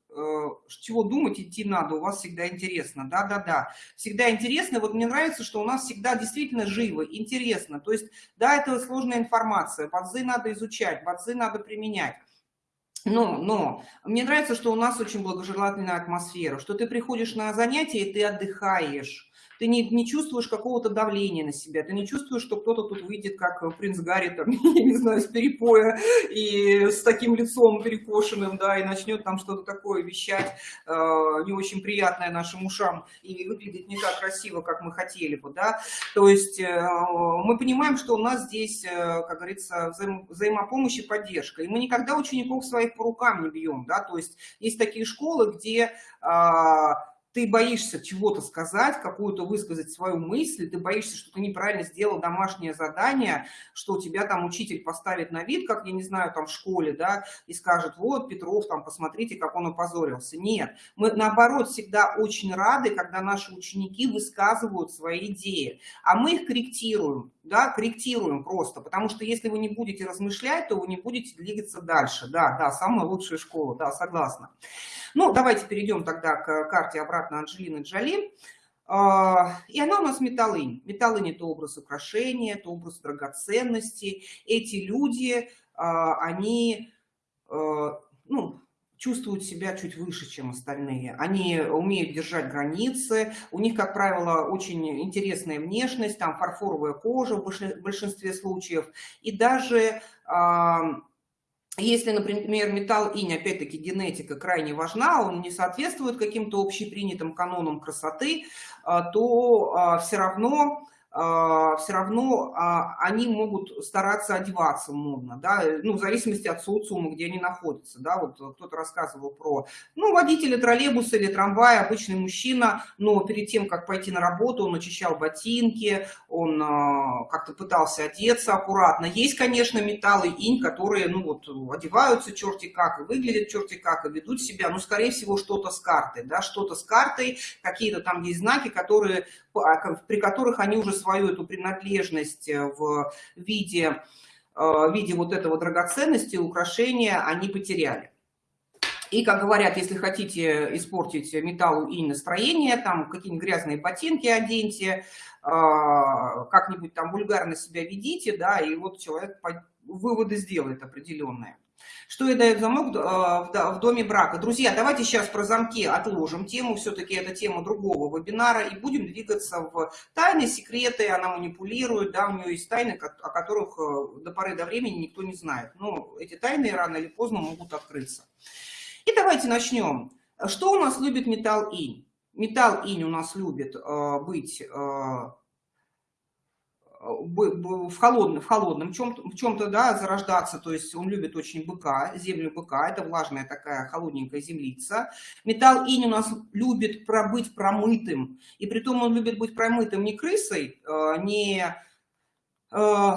чего думать идти надо, у вас всегда интересно, да-да-да, всегда интересно, вот мне нравится, что у нас всегда действительно живо, интересно, то есть, да, это сложная информация, бадзы надо изучать, бадзы надо применять, но, но мне нравится, что у нас очень благожелательная атмосфера, что ты приходишь на занятия и ты отдыхаешь ты не, не чувствуешь какого-то давления на себя, ты не чувствуешь, что кто-то тут выйдет, как принц Гарри, там, я не знаю, с перепоя и с таким лицом перекошенным, да, и начнет там что-то такое вещать, э, не очень приятное нашим ушам, и выглядит не так красиво, как мы хотели бы, да. То есть э, мы понимаем, что у нас здесь, э, как говорится, взаим, взаимопомощь и поддержка, и мы никогда учеников своих по рукам не бьем, да, то есть есть такие школы, где... Э, ты боишься чего-то сказать, какую-то высказать свою мысль, ты боишься, что ты неправильно сделал домашнее задание, что тебя там учитель поставит на вид, как, я не знаю, там в школе, да, и скажет, вот, Петров, там, посмотрите, как он опозорился. Нет, мы, наоборот, всегда очень рады, когда наши ученики высказывают свои идеи, а мы их корректируем, да, корректируем просто, потому что если вы не будете размышлять, то вы не будете двигаться дальше, да, да, самая лучшая школа, да, согласна. Ну, давайте перейдем тогда к карте обратно Анджелины Джоли. А, и она у нас металлынь. Металлынь – это образ украшения, это образ драгоценности. Эти люди, а, они а, ну, чувствуют себя чуть выше, чем остальные. Они умеют держать границы, у них, как правило, очень интересная внешность, там фарфоровая кожа в большинстве случаев. И даже если, например, металл инь, опять-таки генетика крайне важна, он не соответствует каким-то общепринятым канонам красоты, а, то а, все равно а, все равно а, они могут стараться одеваться модно, да, ну, в зависимости от социума, где они находятся, да, вот кто-то рассказывал про, ну, водителя троллейбуса или трамвая, обычный мужчина, но перед тем, как пойти на работу, он очищал ботинки, он а, как-то пытался одеться аккуратно. Есть, конечно, металлы инь, которые, ну, вот, одеваются черти как, и выглядят черти как, и ведут себя, ну, скорее всего, что-то с картой, да, что-то с картой, какие-то там есть знаки, которые, при которых они уже свою эту принадлежность э, в виде, э, в виде вот этого драгоценности, украшения они потеряли. И, как говорят, если хотите испортить металлу и настроение, там какие-нибудь грязные ботинки оденьте, э, как-нибудь там вульгарно себя ведите, да, и вот человек выводы сделает определенные. Что и дает замок э, в доме брака? Друзья, давайте сейчас про замки отложим тему, все-таки это тема другого вебинара, и будем двигаться в тайны, секреты, она манипулирует, да, у нее есть тайны, о которых э, до поры до времени никто не знает. Но эти тайны рано или поздно могут открыться. И давайте начнем. Что у нас любит металл инь? Металл инь у нас любит э, быть в холодном, в холодном чем-то, чем-то, да, зарождаться, то есть он любит очень быка, землю быка, это влажная такая холодненькая землица. Металл инь у нас любит пробыть промытым, и при том он любит быть промытым не крысой, э, не э,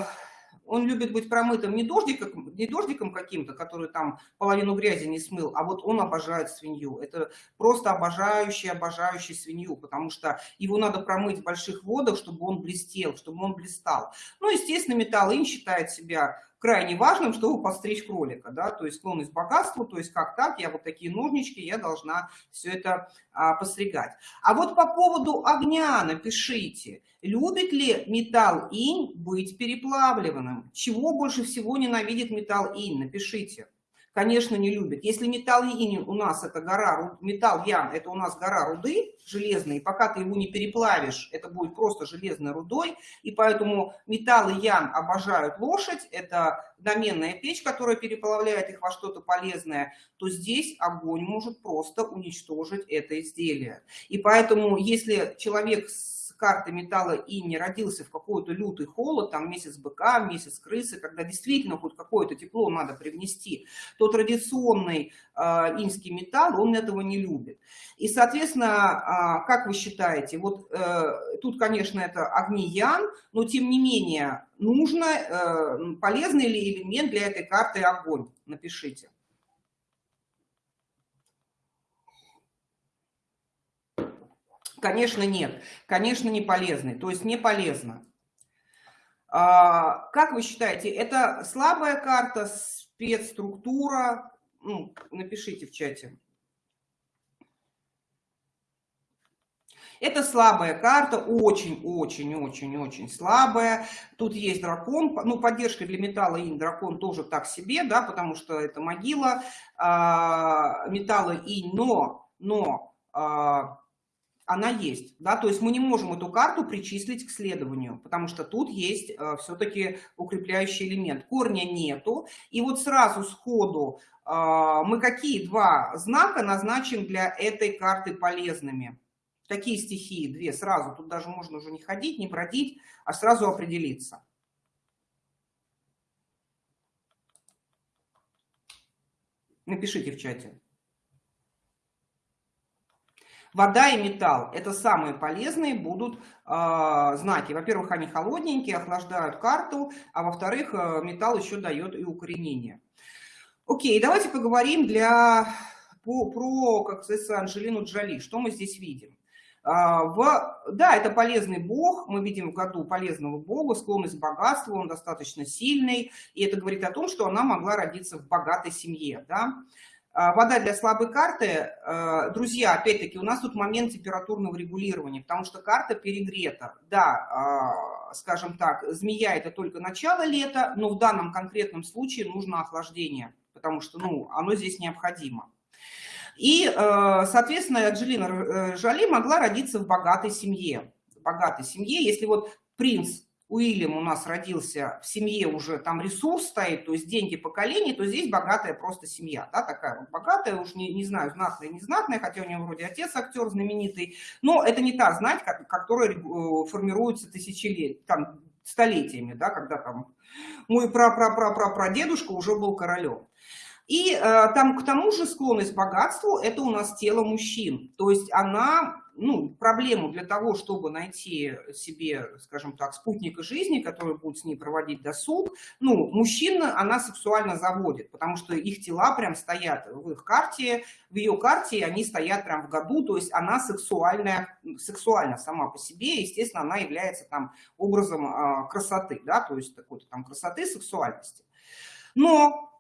он любит быть промытым не дождиком, не дождиком каким-то, который там половину грязи не смыл, а вот он обожает свинью. Это просто обожающий, обожающий свинью, потому что его надо промыть в больших водах, чтобы он блестел, чтобы он блистал. Ну, естественно, металлин считает себя крайне важным, чтобы постричь кролика, да, то есть склонность к богатству, то есть как так, я вот такие ножнички, я должна все это а, постригать. А вот по поводу огня напишите, любит ли металл инь быть переплавленным? Чего больше всего ненавидит металл инь? Напишите конечно, не любит. Если металл инь у нас это гора, металл ян это у нас гора руды железной, и пока ты его не переплавишь, это будет просто железной рудой, и поэтому металлы ян обожают лошадь, это доменная печь, которая переплавляет их во что-то полезное, то здесь огонь может просто уничтожить это изделие. И поэтому, если человек карты металла и не родился в какой-то лютый холод, там месяц быка, месяц крысы, когда действительно хоть какое-то тепло надо привнести, то традиционный инский металл, он этого не любит. И, соответственно, э, как вы считаете, вот э, тут, конечно, это огни ян, но тем не менее нужно, э, полезный ли элемент для этой карты огонь? Напишите. Конечно, нет. Конечно, не полезный. То есть не полезно. А, как вы считаете, это слабая карта, спецструктура? Ну, напишите в чате. Это слабая карта, очень-очень-очень-очень слабая. Тут есть дракон, ну, поддержка для металла инь дракон тоже так себе, да, потому что это могила а, металла инь, но, но а, она есть, да, то есть мы не можем эту карту причислить к следованию, потому что тут есть э, все-таки укрепляющий элемент. Корня нету, и вот сразу сходу э, мы какие два знака назначим для этой карты полезными? Какие стихии? Две сразу, тут даже можно уже не ходить, не бродить, а сразу определиться. Напишите в чате. Вода и металл – это самые полезные будут э, знаки. Во-первых, они холодненькие, охлаждают карту, а во-вторых, э, металл еще дает и укоренение. Окей, давайте поговорим для, по, про, как говорится, Анжелину Джоли. Что мы здесь видим? А, в, да, это полезный бог, мы видим в году полезного бога, склонность к богатству, он достаточно сильный, и это говорит о том, что она могла родиться в богатой семье. Да? А, вода для слабой карты, а, друзья, опять-таки, у нас тут момент температурного регулирования, потому что карта перегрета. Да, а, скажем так, змея это только начало лета, но в данном конкретном случае нужно охлаждение, потому что ну, оно здесь необходимо. И, соответственно, Анджелина э, Жоли могла родиться в богатой семье. В богатой семье, если вот принц Уильям у нас родился в семье уже, там ресурс стоит, то есть деньги поколений, то здесь богатая просто семья, да, такая вот богатая, уж не, не знаю, знатная, не знатная, хотя у него вроде отец актер знаменитый, но это не та знать, которая э, формируется тысячелетиями, там, столетиями, да, когда там мой пра-пра-пра-пра-прадедушка уже был королем. И э, там к тому же склонность к богатству – это у нас тело мужчин. То есть она, ну, проблему для того, чтобы найти себе, скажем так, спутника жизни, который будет с ней проводить досуг, ну, мужчина она сексуально заводит, потому что их тела прям стоят в их карте, в ее карте, они стоят прям в году, то есть она сексуальная, сексуальна сама по себе, естественно, она является там образом э, красоты, да, то есть такой-то там красоты, сексуальности. Но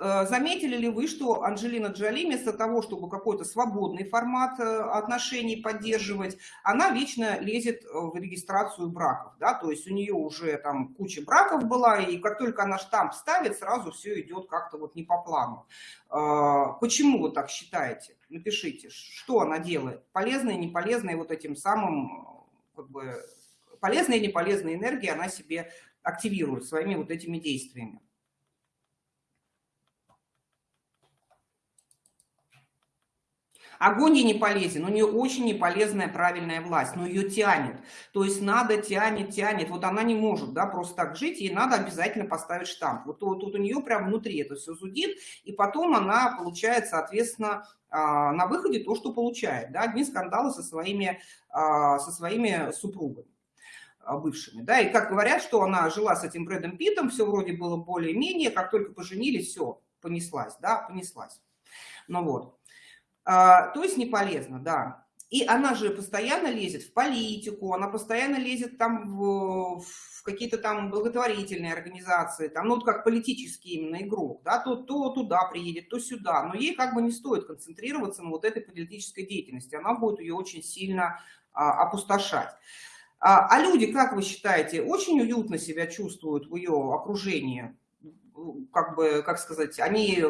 заметили ли вы, что Анджелина Джоли вместо того, чтобы какой-то свободный формат э, отношений поддерживать, она вечно лезет в регистрацию браков, да, то есть у нее уже там куча браков была, и как только она штамп ставит, сразу все идет как-то вот не по плану. Э, почему вы так считаете? Напишите, что она делает, полезные, неполезные вот этим самым, как бы, полезные и неполезные энергии она себе активирует своими вот этими действиями. Огонь ей не полезен, у нее очень неполезная правильная власть, но ее тянет. То есть надо, тянет, тянет. Вот она не может да, просто так жить, ей надо обязательно поставить штамп. Вот тут, вот у нее прям внутри это все зудит, и потом она получает, соответственно, а, на выходе то, что получает. Да, одни скандалы со своими, а, со своими супругами а, бывшими, да, и как говорят, что она жила с этим Брэдом Питом, все вроде было более-менее, как только поженились, все, понеслась, да, понеслась. Ну вот. А, то есть не полезно, да. И она же постоянно лезет в политику, она постоянно лезет там в, в какие-то там благотворительные организации, там, ну, вот как политический именно игрок, да, то, то туда приедет, то сюда. Но ей как бы не стоит концентрироваться на вот этой политической деятельности, она будет ее очень сильно а, опустошать. А, а люди, как вы считаете, очень уютно себя чувствуют в ее окружении? Как бы, как сказать, они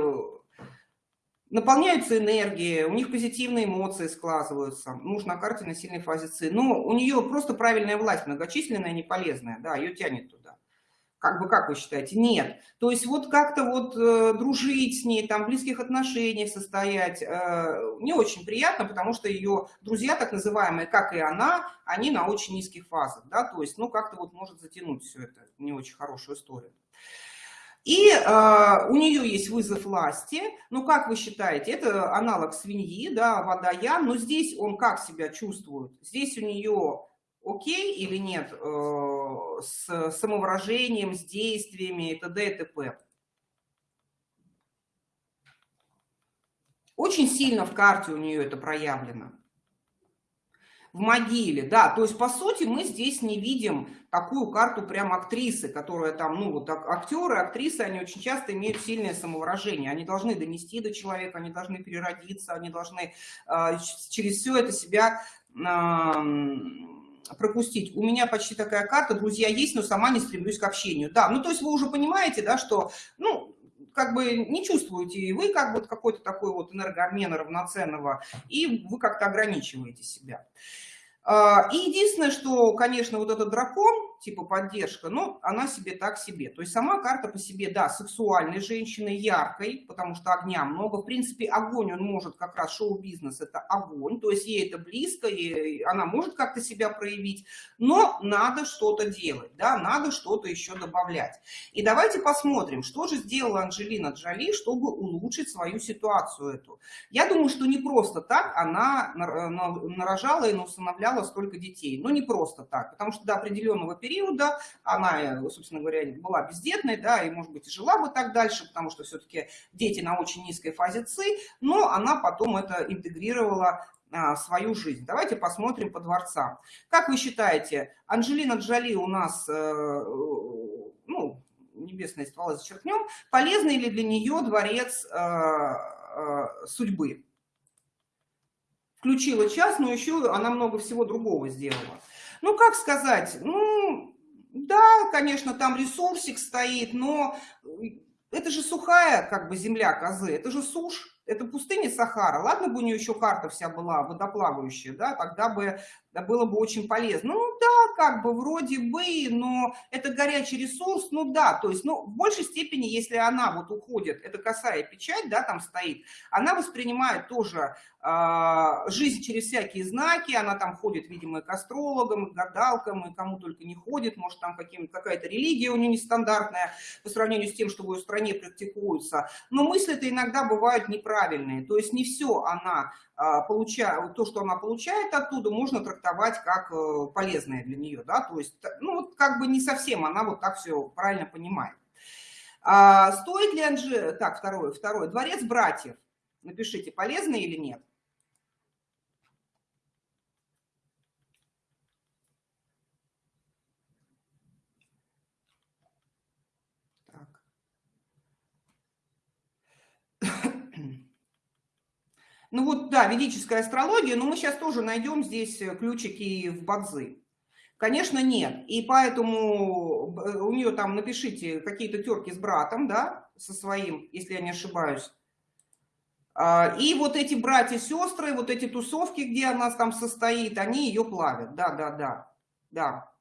наполняются энергией, у них позитивные эмоции складываются. Муж на карте на сильной фазе ЦИ. Но у нее просто правильная власть, многочисленная, не полезная. Да, ее тянет туда. Как бы, как вы считаете? Нет. То есть вот как-то вот э, дружить с ней, там, в близких отношениях состоять, э, не очень приятно, потому что ее друзья, так называемые, как и она, они на очень низких фазах, да, то есть, ну, как-то вот может затянуть все это, не очень хорошую историю. И э, у нее есть вызов власти. Ну, как вы считаете, это аналог свиньи, да, водоян, но здесь он как себя чувствует? Здесь у нее окей или нет э, с самовыражением, с действиями и т.д. и т.п. Очень сильно в карте у нее это проявлено в могиле, да, то есть, по сути, мы здесь не видим такую карту прям актрисы, которая там, ну, вот актеры, актрисы, они очень часто имеют сильное самовыражение, они должны донести до человека, они должны переродиться, они должны э, через все это себя э, пропустить. У меня почти такая карта, друзья есть, но сама не стремлюсь к общению. Да, ну, то есть вы уже понимаете, да, что, ну, как бы не чувствуете и вы как бы какой-то такой вот энергообмена равноценного, и вы как-то ограничиваете себя. А, и единственное, что, конечно, вот этот дракон, типа поддержка, но она себе так себе. То есть сама карта по себе, да, сексуальной женщины, яркой, потому что огня много. В принципе, огонь, он может как раз, шоу-бизнес – это огонь, то есть ей это близко, и она может как-то себя проявить, но надо что-то делать, да, надо что-то еще добавлять. И давайте посмотрим, что же сделала Анджелина Джоли, чтобы улучшить свою ситуацию эту. Я думаю, что не просто так она нарожала и усыновляла столько детей. Но не просто так, потому что до определенного периода периода, она, собственно говоря, была бездетной, да, и, может быть, жила бы так дальше, потому что все-таки дети на очень низкой фазе ЦИ, но она потом это интегрировала а, свою жизнь. Давайте посмотрим по дворцам. Как вы считаете, Анджелина Джоли у нас, э, ну, небесные стволы зачеркнем, полезный ли для нее дворец э, э, судьбы? Включила час, но еще она много всего другого сделала. Ну, как сказать, ну, да, конечно, там ресурсик стоит, но это же сухая как бы земля козы, это же сушь, это пустыня Сахара. Ладно бы у нее еще карта вся была водоплавающая, да, тогда бы да, было бы очень полезно. Ну да, как бы вроде бы, но это горячий ресурс, ну да, то есть, ну, в большей степени, если она вот уходит, это косая печать, да, там стоит, она воспринимает тоже а, жизнь через всякие знаки, она там ходит, видимо, и к астрологам, и к гадалкам, и кому только не ходит, может, там какая-то религия у нее нестандартная по сравнению с тем, что в ее стране практикуется. Но мысли-то иногда бывают неправильные, то есть не все она а, получает, то, что она получает оттуда, можно трактовать как э, полезное для нее, да, то есть, ну, как бы не совсем она вот так все правильно понимает. А стоит ли Анжи... Так, второе, второе. Дворец братьев. Напишите, полезно или нет. Ну вот, да, ведическая астрология, но мы сейчас тоже найдем здесь э, ключики в бадзы. Конечно, нет. И поэтому э, у нее там напишите какие-то терки с братом, да, со своим, если я не ошибаюсь. А, и вот эти братья-сестры, вот эти тусовки, где она там состоит, они ее плавят. Да, да, да, да.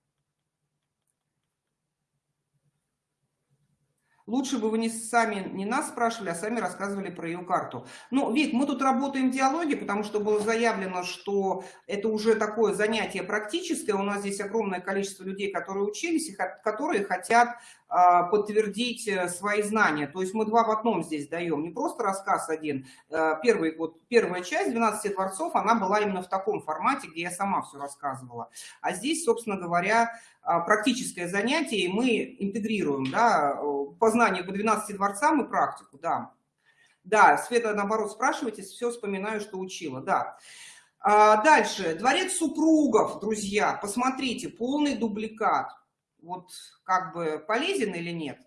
Лучше бы вы не сами, не нас спрашивали, а сами рассказывали про ее карту. Ну, Вик, мы тут работаем в диалоге, потому что было заявлено, что это уже такое занятие практическое. У нас здесь огромное количество людей, которые учились, и которые хотят подтвердить э, свои знания. То есть мы два в одном здесь даем, не просто рассказ один. Э, первый, вот, первая часть «12 дворцов», она была именно в таком формате, где я сама все рассказывала. А здесь, собственно говоря, а, практическое занятие, и мы интегрируем да, познание по 12 дворцам и практику. Да, да Света, наоборот, спрашивайте, все вспоминаю, что учила. Да. А дальше. Дворец супругов, друзья, посмотрите, полный дубликат вот как бы полезен или нет?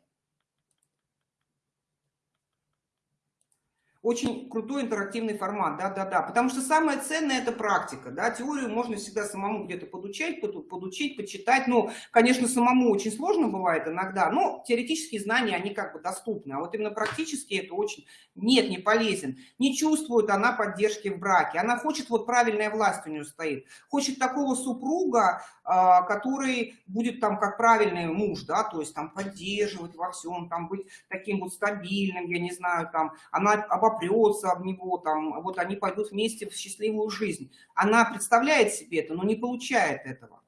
Очень крутой интерактивный формат, да-да-да, потому что самое ценное – это практика, да, теорию можно всегда самому где-то подучать, подучить, почитать, ну, конечно, самому очень сложно бывает иногда, но теоретические знания, они как бы доступны, а вот именно практически это очень, нет, не полезен, не чувствует она поддержки в браке, она хочет, вот правильная власть у нее стоит, хочет такого супруга, а, который будет там как правильный муж, да, то есть там поддерживать во всем, там быть таким вот стабильным, я не знаю, там, она обопрется об него, там, вот они пойдут вместе в счастливую жизнь. Она представляет себе это, но не получает этого.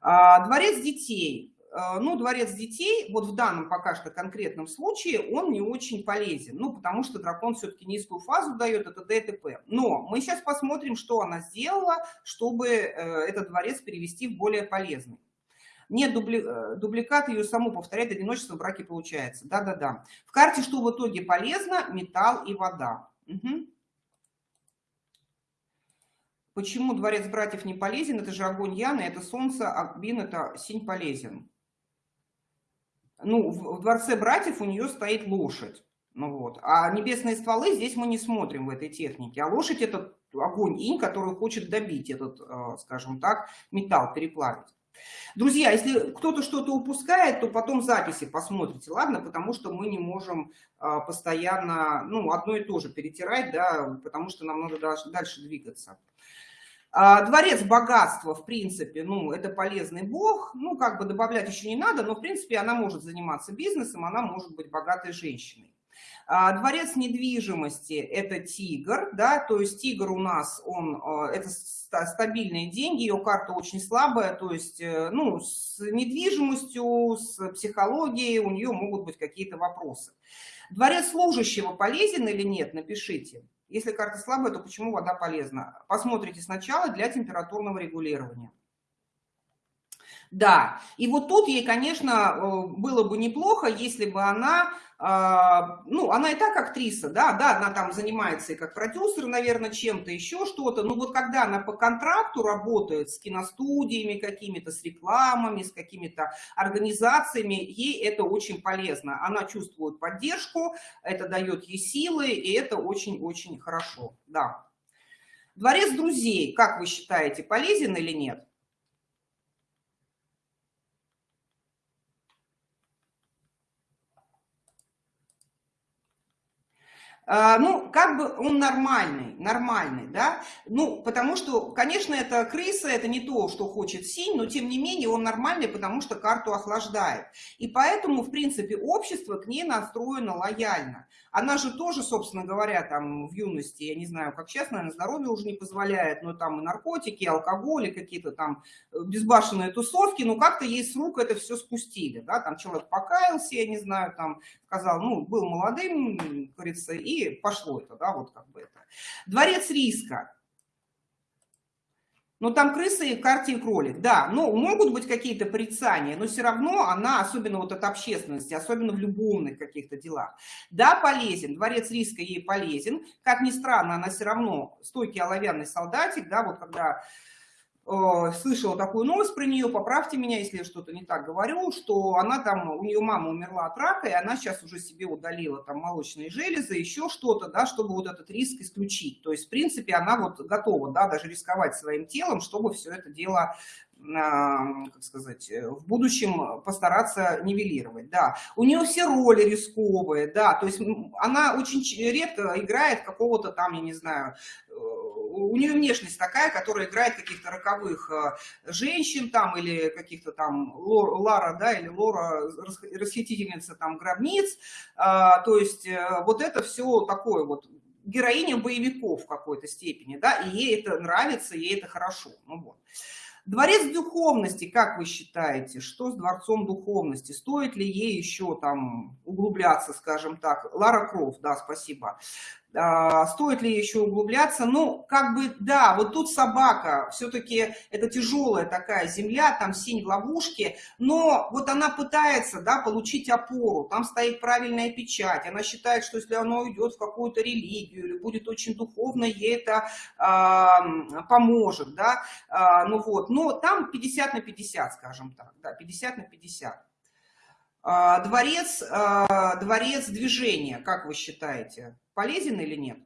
А, дворец детей. А, ну, дворец детей, вот в данном пока что конкретном случае, он не очень полезен, ну, потому что дракон все-таки низкую фазу дает, это ДТП. Но мы сейчас посмотрим, что она сделала, чтобы э, этот дворец перевести в более полезный. Нет дубли, э, дубликат, ее саму повторять, одиночество в браке получается. Да-да-да. В карте что в итоге полезно? Металл и вода. Угу. Почему дворец братьев не полезен? Это же огонь Яны, это солнце, а Бин это синь полезен ну, в, в дворце братьев у нее стоит лошадь. Ну вот. А небесные стволы здесь мы не смотрим в этой технике. А лошадь – это огонь инь, который хочет добить этот, э, скажем так, металл, переплавить. Друзья, если кто-то что-то упускает, то потом записи посмотрите, ладно? Потому что мы не можем э, постоянно, ну, одно и то же перетирать, да, потому что нам надо дальше двигаться. А, дворец богатства, в принципе, ну, это полезный бог, ну, как бы добавлять еще не надо, но, в принципе, она может заниматься бизнесом, она может быть богатой женщиной. А, дворец недвижимости – это тигр, да, то есть тигр у нас, он, а, это стабильные деньги, ее карта очень слабая, то есть, э, ну, с недвижимостью, с психологией у нее могут быть какие-то вопросы. Дворец служащего полезен или нет, напишите. Если карта слабая, то почему вода полезна? Посмотрите сначала для температурного регулирования. Да, и вот тут ей, конечно, э, было бы неплохо, если бы она, а, ну, она и так актриса, да, да, она там занимается и как продюсер, наверное, чем-то, еще что-то, но вот когда она по контракту работает с киностудиями какими-то, с рекламами, с какими-то организациями, ей это очень полезно. Она чувствует поддержку, это дает ей силы, и это очень-очень хорошо, да. Дворец друзей, как вы считаете, полезен или нет? Ну, как бы он нормальный, нормальный, да, ну, потому что, конечно, это крыса, это не то, что хочет синь, но, тем не менее, он нормальный, потому что карту охлаждает. И поэтому, в принципе, общество к ней настроено лояльно. Она же тоже, собственно говоря, там в юности, я не знаю, как сейчас, наверное, здоровье уже не позволяет, но там и наркотики, и алкоголь, и какие-то там э, безбашенные тусовки, ну, как-то ей с рук это все спустили, да, там человек покаялся, я не знаю, там сказал, ну, был молодым, говорится, и пошло это, да, вот как бы это. Дворец риска. Но там крысы и в карте и кролик, да. Но могут быть какие-то порицания, но все равно она, особенно вот от общественности, особенно в любовных каких-то делах, да, полезен. Дворец риска ей полезен. Как ни странно, она все равно стойкий оловянный солдатик, да, вот когда слышала такую новость про нее, поправьте меня, если я что-то не так говорю, что она там, у нее мама умерла от рака, и она сейчас уже себе удалила там молочные железы, еще что-то, да, чтобы вот этот риск исключить. То есть, в принципе, она вот готова, да, даже рисковать своим телом, чтобы все это дело как сказать, э, в будущем постараться нивелировать, да. У нее все роли рисковые, да, то есть она очень редко играет какого-то там, я не знаю, э, у нее внешность такая, которая играет каких-то роковых э, женщин там или каких-то там Лара, да, или Лора, расхитительница там гробниц, а, то есть вот это все такое вот героиня боевиков в какой-то степени, да, и ей это нравится, ей это хорошо, ну вот. Дворец духовности, как вы считаете, что с дворцом духовности? Стоит ли ей еще там углубляться, скажем так? Лара Крофт, да, спасибо. А, стоит ли еще углубляться? Ну, как бы, да, вот тут собака, все-таки это тяжелая такая земля, там синь в ловушке, но вот она пытается, да, получить опору, там стоит правильная печать, она считает, что если она уйдет в какую-то религию или будет очень духовно, ей это э, поможет, да, э, ну вот, но там 50 на 50, скажем так, да, 50 на 50. Дворец, дворец движения, как вы считаете? полезен или нет?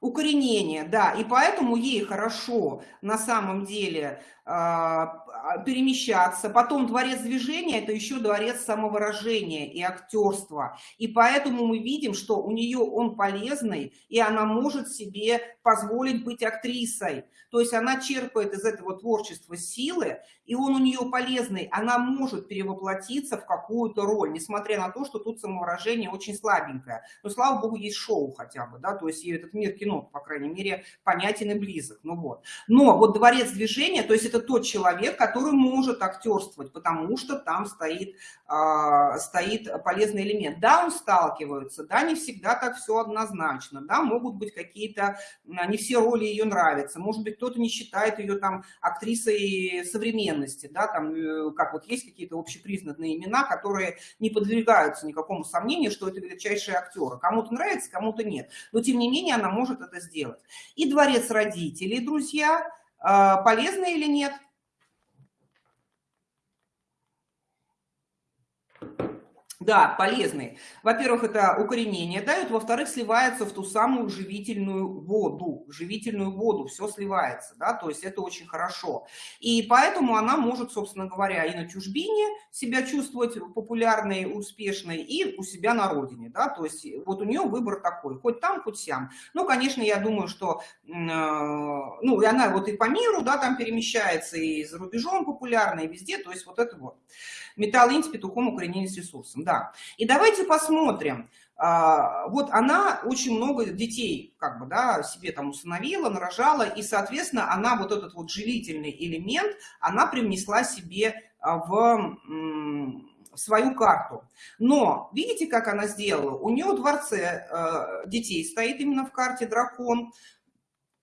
Укоренение, да, и поэтому ей хорошо на самом деле а, а, перемещаться. Потом дворец движения – это еще дворец самовыражения и актерства. И поэтому мы видим, что у нее он полезный, и она может себе позволить быть актрисой. То есть она черпает из этого творчества силы, и он у нее полезный. Она может перевоплотиться в какую-то роль, несмотря на то, что тут самовыражение очень слабенькое. Но, слава богу, есть шоу хотя бы, да, то есть этот мир кино, по крайней мере, понятен и близок. Ну вот. Но вот дворец движения, то есть это тот человек, который может актерствовать, потому что там стоит, э, стоит полезный элемент. Да, он сталкивается, да, не всегда так все однозначно, да, могут быть какие-то, не все роли ее нравятся, может быть, кто-то не считает ее там актрисой современности, да, там, э, как вот есть какие-то общепризнанные имена, которые не подвергаются никакому сомнению, что это величайшие актеры. Кому-то нравится, кому-то нет. Но, тем не менее, она может это сделать. И дворец родителей, друзья, а, полезно или нет? Да, полезные. Во-первых, это укоренение дают, во-вторых, сливается в ту самую живительную воду. Живительную воду, все сливается, да, то есть это очень хорошо. И поэтому она может, собственно говоря, и на чужбине себя чувствовать популярной, успешной, и у себя на родине, да, то есть вот у нее выбор такой, хоть там, хоть сям. Ну, конечно, я думаю, что, э, ну, и она вот и по миру, да, там перемещается, и за рубежом популярна, и везде, то есть вот это вот. Металл инь с петухом укоренение с ресурсом, да. И давайте посмотрим. А, вот она очень много детей как бы, да, себе там усыновила, нарожала, и, соответственно, она вот этот вот живительный элемент, она привнесла себе а, в свою карту. Но видите, как она сделала? У нее в дворце э, детей стоит именно в карте дракон,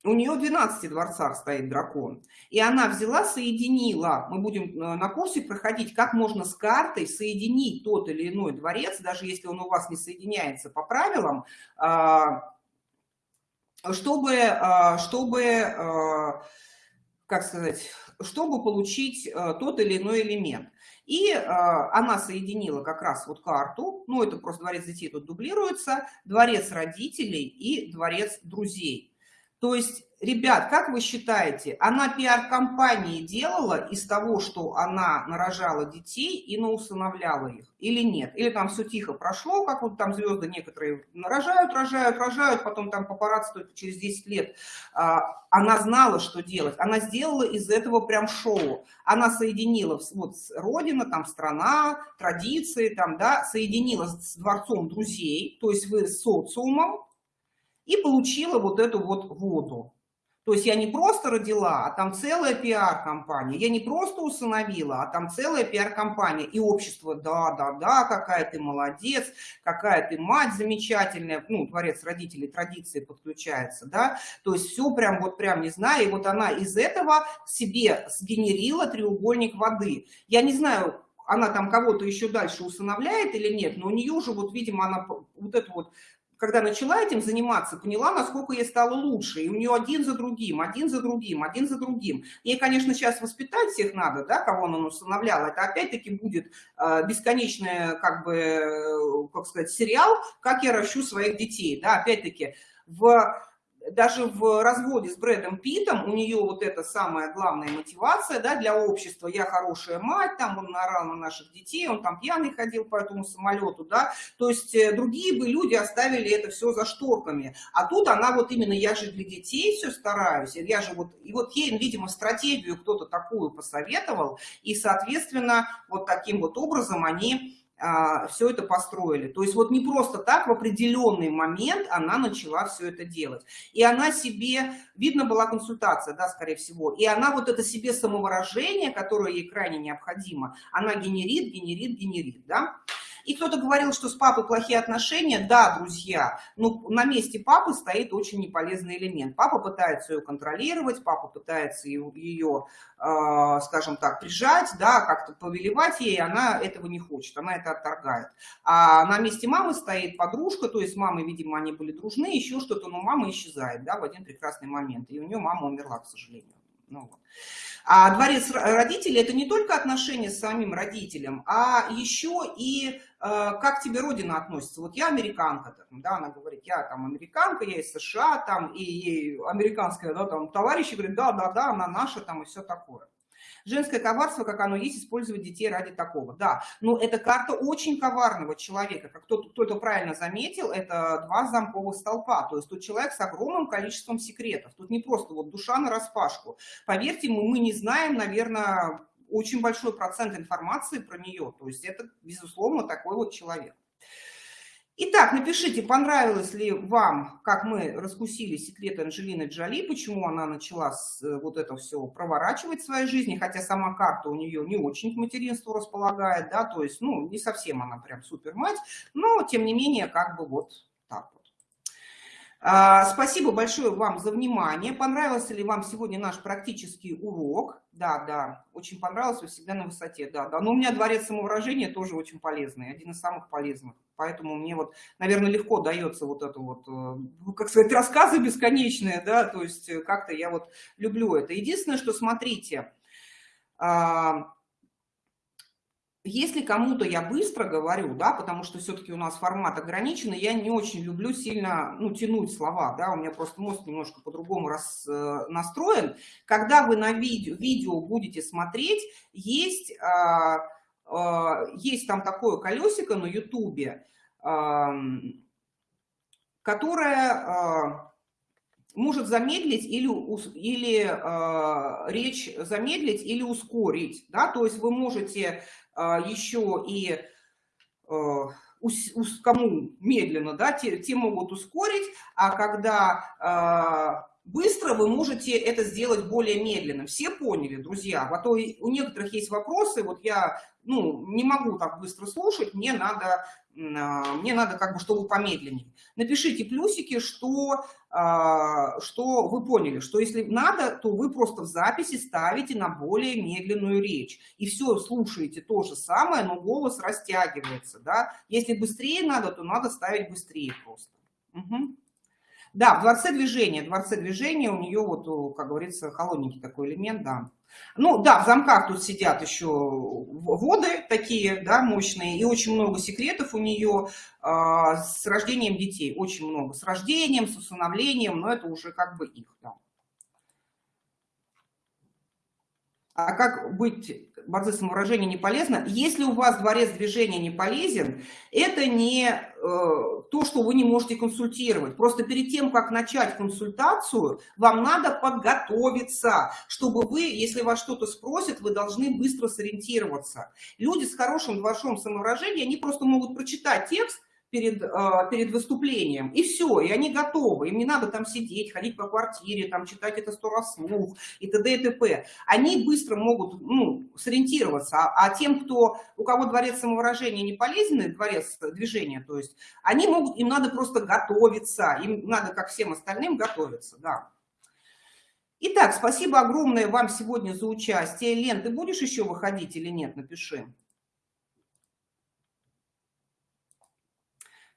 у нее в 12 дворцах стоит дракон. И она взяла, соединила, мы будем э, на курсе проходить, как можно с картой соединить тот или иной дворец, даже если он у вас не соединяется по правилам, а, чтобы, а, чтобы а, как сказать, чтобы получить тот или иной элемент. И она соединила как раз вот карту, ну это просто дворец детей тут дублируется, дворец родителей и дворец друзей. То есть, ребят, как вы считаете, она пиар-компании делала из того, что она нарожала детей и наусыновляла их, или нет? Или там все тихо прошло, как вот там звезды некоторые нарожают, рожают, рожают, потом там папарацци через 10 лет. А, она знала, что делать. Она сделала из этого прям шоу. Она соединила, вот родина, там страна, традиции, там, да, соединила с дворцом друзей, то есть вы с социумом, и получила вот эту вот воду. То есть я не просто родила, а там целая пиар-компания. Я не просто усыновила, а там целая пиар-компания. И общество, да, да, да, какая ты молодец, какая ты мать замечательная. Ну, творец родителей, традиции подключается, да. То есть все прям вот прям не знаю. И вот она из этого себе сгенерила треугольник воды. Я не знаю, она там кого-то еще дальше усыновляет или нет, но у нее уже вот, видимо, она вот эту вот когда начала этим заниматься, поняла, насколько ей стало лучше. И у нее один за другим, один за другим, один за другим. Ей, конечно, сейчас воспитать всех надо, да, кого она усыновляла. Это опять-таки будет э, бесконечный, как бы, э, как сказать, сериал «Как я ращу своих детей». Да, опять-таки, в даже в разводе с Брэдом Питом у нее вот эта самая главная мотивация да, для общества. Я хорошая мать, там он наорал на наших детей, он там пьяный ходил по этому самолету, да. То есть э, другие бы люди оставили это все за шторками. А тут она вот именно, я же для детей все стараюсь, я же вот, и вот ей, видимо, стратегию кто-то такую посоветовал, и, соответственно, вот таким вот образом они все это построили. То есть вот не просто так, в определенный момент она начала все это делать. И она себе, видно была консультация, да, скорее всего, и она вот это себе самовыражение, которое ей крайне необходимо, она генерит, генерит, генерит, да. И кто-то говорил, что с папой плохие отношения. Да, друзья, но на месте папы стоит очень неполезный элемент. Папа пытается ее контролировать, папа пытается ее, ее э, скажем так, прижать, да, как-то повелевать ей, она этого не хочет, она это отторгает. А на месте мамы стоит подружка, то есть мамы, видимо, они были дружны, еще что-то, но мама исчезает, да, в один прекрасный момент. И у нее мама умерла, к сожалению. Вот. А дворец родителей – это не только отношения с самим родителем, а еще и э, как тебе родина относится. Вот я американка, да, она говорит, я там американка, я из США, там, и ей американская, да, там, товарищи говорят, да, да, да, она наша, там, и все такое. Женское коварство, как оно есть, использовать детей ради такого. Да, но это карта очень коварного человека. Как кто-то кто правильно заметил, это два замковых столпа. То есть тут человек с огромным количеством секретов. Тут не просто вот душа на распашку. Поверьте, мы, мы не знаем, наверное, очень большой процент информации про нее. То есть это, безусловно, такой вот человек. Итак, напишите, понравилось ли вам, как мы раскусили секреты Анжелины Джоли, почему она начала э, вот это все проворачивать в своей жизни, хотя сама карта у нее не очень к материнству располагает, да, то есть, ну, не совсем она прям супер мать, но, тем не менее, как бы вот так вот. А, спасибо большое вам за внимание. Понравился ли вам сегодня наш практический урок? Да, да, очень понравился, всегда на высоте, да, да. Но у меня дворец самовыражения тоже очень полезный, один из самых полезных. Поэтому мне вот, наверное, легко дается вот это вот, э, ну, как сказать, рассказы бесконечные, да, то есть э, как-то я вот люблю это. Единственное, что смотрите, а, если кому-то я быстро говорю, да, потому что все-таки у нас формат ограниченный, я не очень люблю сильно, ну, тянуть слова, да, у меня просто мозг немножко по-другому э, настроен. Когда вы на видео, видео будете смотреть, есть, э, есть там такое колесико на ютубе, которое э, может замедлить или, или э, речь замедлить или ускорить, да, то есть вы можете а, еще и а, кому медленно, да, те, те могут ускорить, а когда а, быстро вы можете это сделать более медленно. Все поняли, друзья? А то у некоторых есть вопросы, вот я ну, не могу так быстро слушать, мне надо, мне надо как бы, чтобы помедленнее. Напишите плюсики, что а, что вы поняли, что если надо, то вы просто в записи ставите на более медленную речь. И все, слушаете то же самое, но голос растягивается. Да? Если быстрее надо, то надо ставить быстрее просто. Угу. Да, в дворце движения, дворце движения у нее вот, как говорится, холодненький такой элемент, да. Ну да, в замках тут сидят еще воды такие, да, мощные, и очень много секретов у нее э, с рождением детей, очень много, с рождением, с усыновлением, но это уже как бы их, да. А как быть борцы самовыражения не полезно? Если у вас дворец движения не полезен, это не э, то, что вы не можете консультировать. Просто перед тем, как начать консультацию, вам надо подготовиться, чтобы вы, если вас что-то спросят, вы должны быстро сориентироваться. Люди с хорошим дворцом самовыражения, они просто могут прочитать текст, перед, а, перед выступлением, и все, и они готовы, им не надо там сидеть, ходить по квартире, там читать это сто раз вслух и т.д. и т.п. Они быстро могут ну, сориентироваться, а, а тем, кто, у кого дворец самовыражения не полезен, дворец движения, то есть, они могут, им надо просто готовиться, им надо, как всем остальным, готовиться, да. Итак, спасибо огромное вам сегодня за участие. Лен, ты будешь еще выходить или нет? Напиши.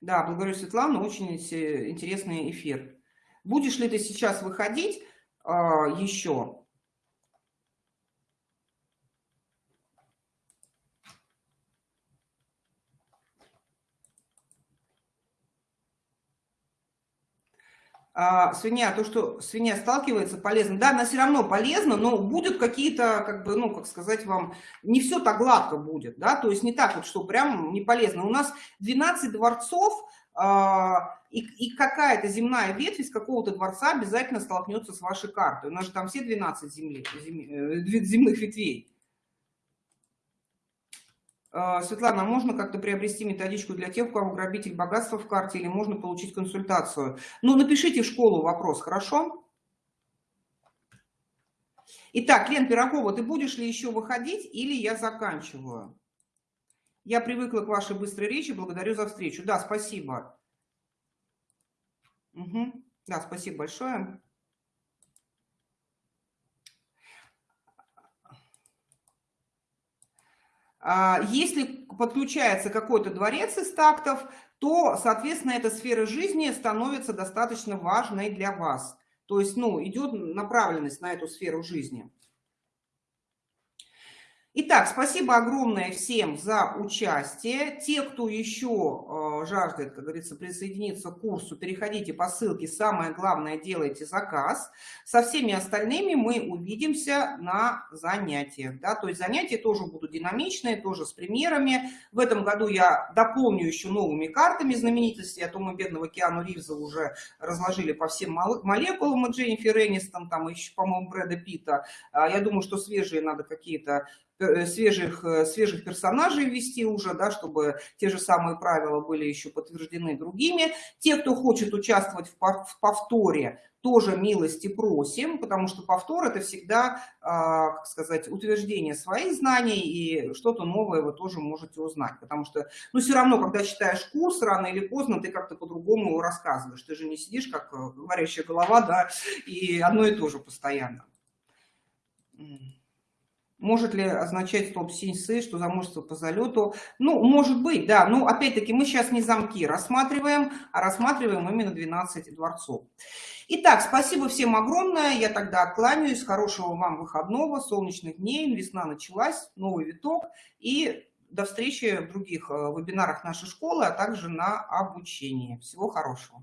Да, благодарю, Светлана, очень интересный эфир. Будешь ли ты сейчас выходить а, еще? А, свинья, то, что свинья сталкивается, полезно. Да, она все равно полезна, но будут какие-то, как бы, ну, как сказать вам, не все так гладко будет, да, то есть не так вот, что прям не полезно. У нас 12 дворцов, а, и, и какая-то земная ветвь из какого-то дворца обязательно столкнется с вашей картой. У нас же там все 12 земли, зем, э, земных ветвей. А, Светлана, можно как-то приобрести методичку для тех, у кого грабитель богатства в карте, или можно получить консультацию? Ну, напишите в школу вопрос, хорошо? Итак, Лен Пирогова, ты будешь ли еще выходить или я заканчиваю? Я привыкла к вашей быстрой речи, благодарю за встречу. Да, спасибо. Угу. Да, спасибо большое. Если подключается какой-то дворец из тактов, то, соответственно, эта сфера жизни становится достаточно важной для вас. То есть, ну, идет направленность на эту сферу жизни. Итак, спасибо огромное всем за участие. Те, кто еще э, жаждет, как говорится, присоединиться к курсу, переходите по ссылке. Самое главное, делайте заказ. Со всеми остальными мы увидимся на занятиях. Да? То есть занятия тоже будут динамичные, тоже с примерами. В этом году я дополню еще новыми картами знаменитостей. А то мы бедного Киану Ривза уже разложили по всем молекулам и Дженнифер Энистон, там еще, по-моему, Брэда Питта. А я думаю, что свежие надо какие-то свежих, э, свежих персонажей ввести уже, да, чтобы те же самые правила были еще подтверждены другими. Те, кто хочет участвовать в повторе, тоже милости просим, потому что повтор это всегда, а, как сказать, утверждение своих знаний и что-то новое вы тоже можете узнать, потому что, ну, все равно, когда читаешь курс, рано или поздно ты как-то по-другому его рассказываешь, ты же не сидишь как э, говорящая голова, да, и одно и то же постоянно. Может ли означать стоп синьсы, что замужество по залету? Ну, может быть, да. Но опять-таки мы сейчас не замки рассматриваем, а рассматриваем именно 12 дворцов. Итак, спасибо всем огромное. Я тогда откланяюсь. Хорошего вам выходного, солнечных дней. Весна началась, новый виток. И до встречи в других э, вебинарах нашей школы, а также на обучении. Всего хорошего.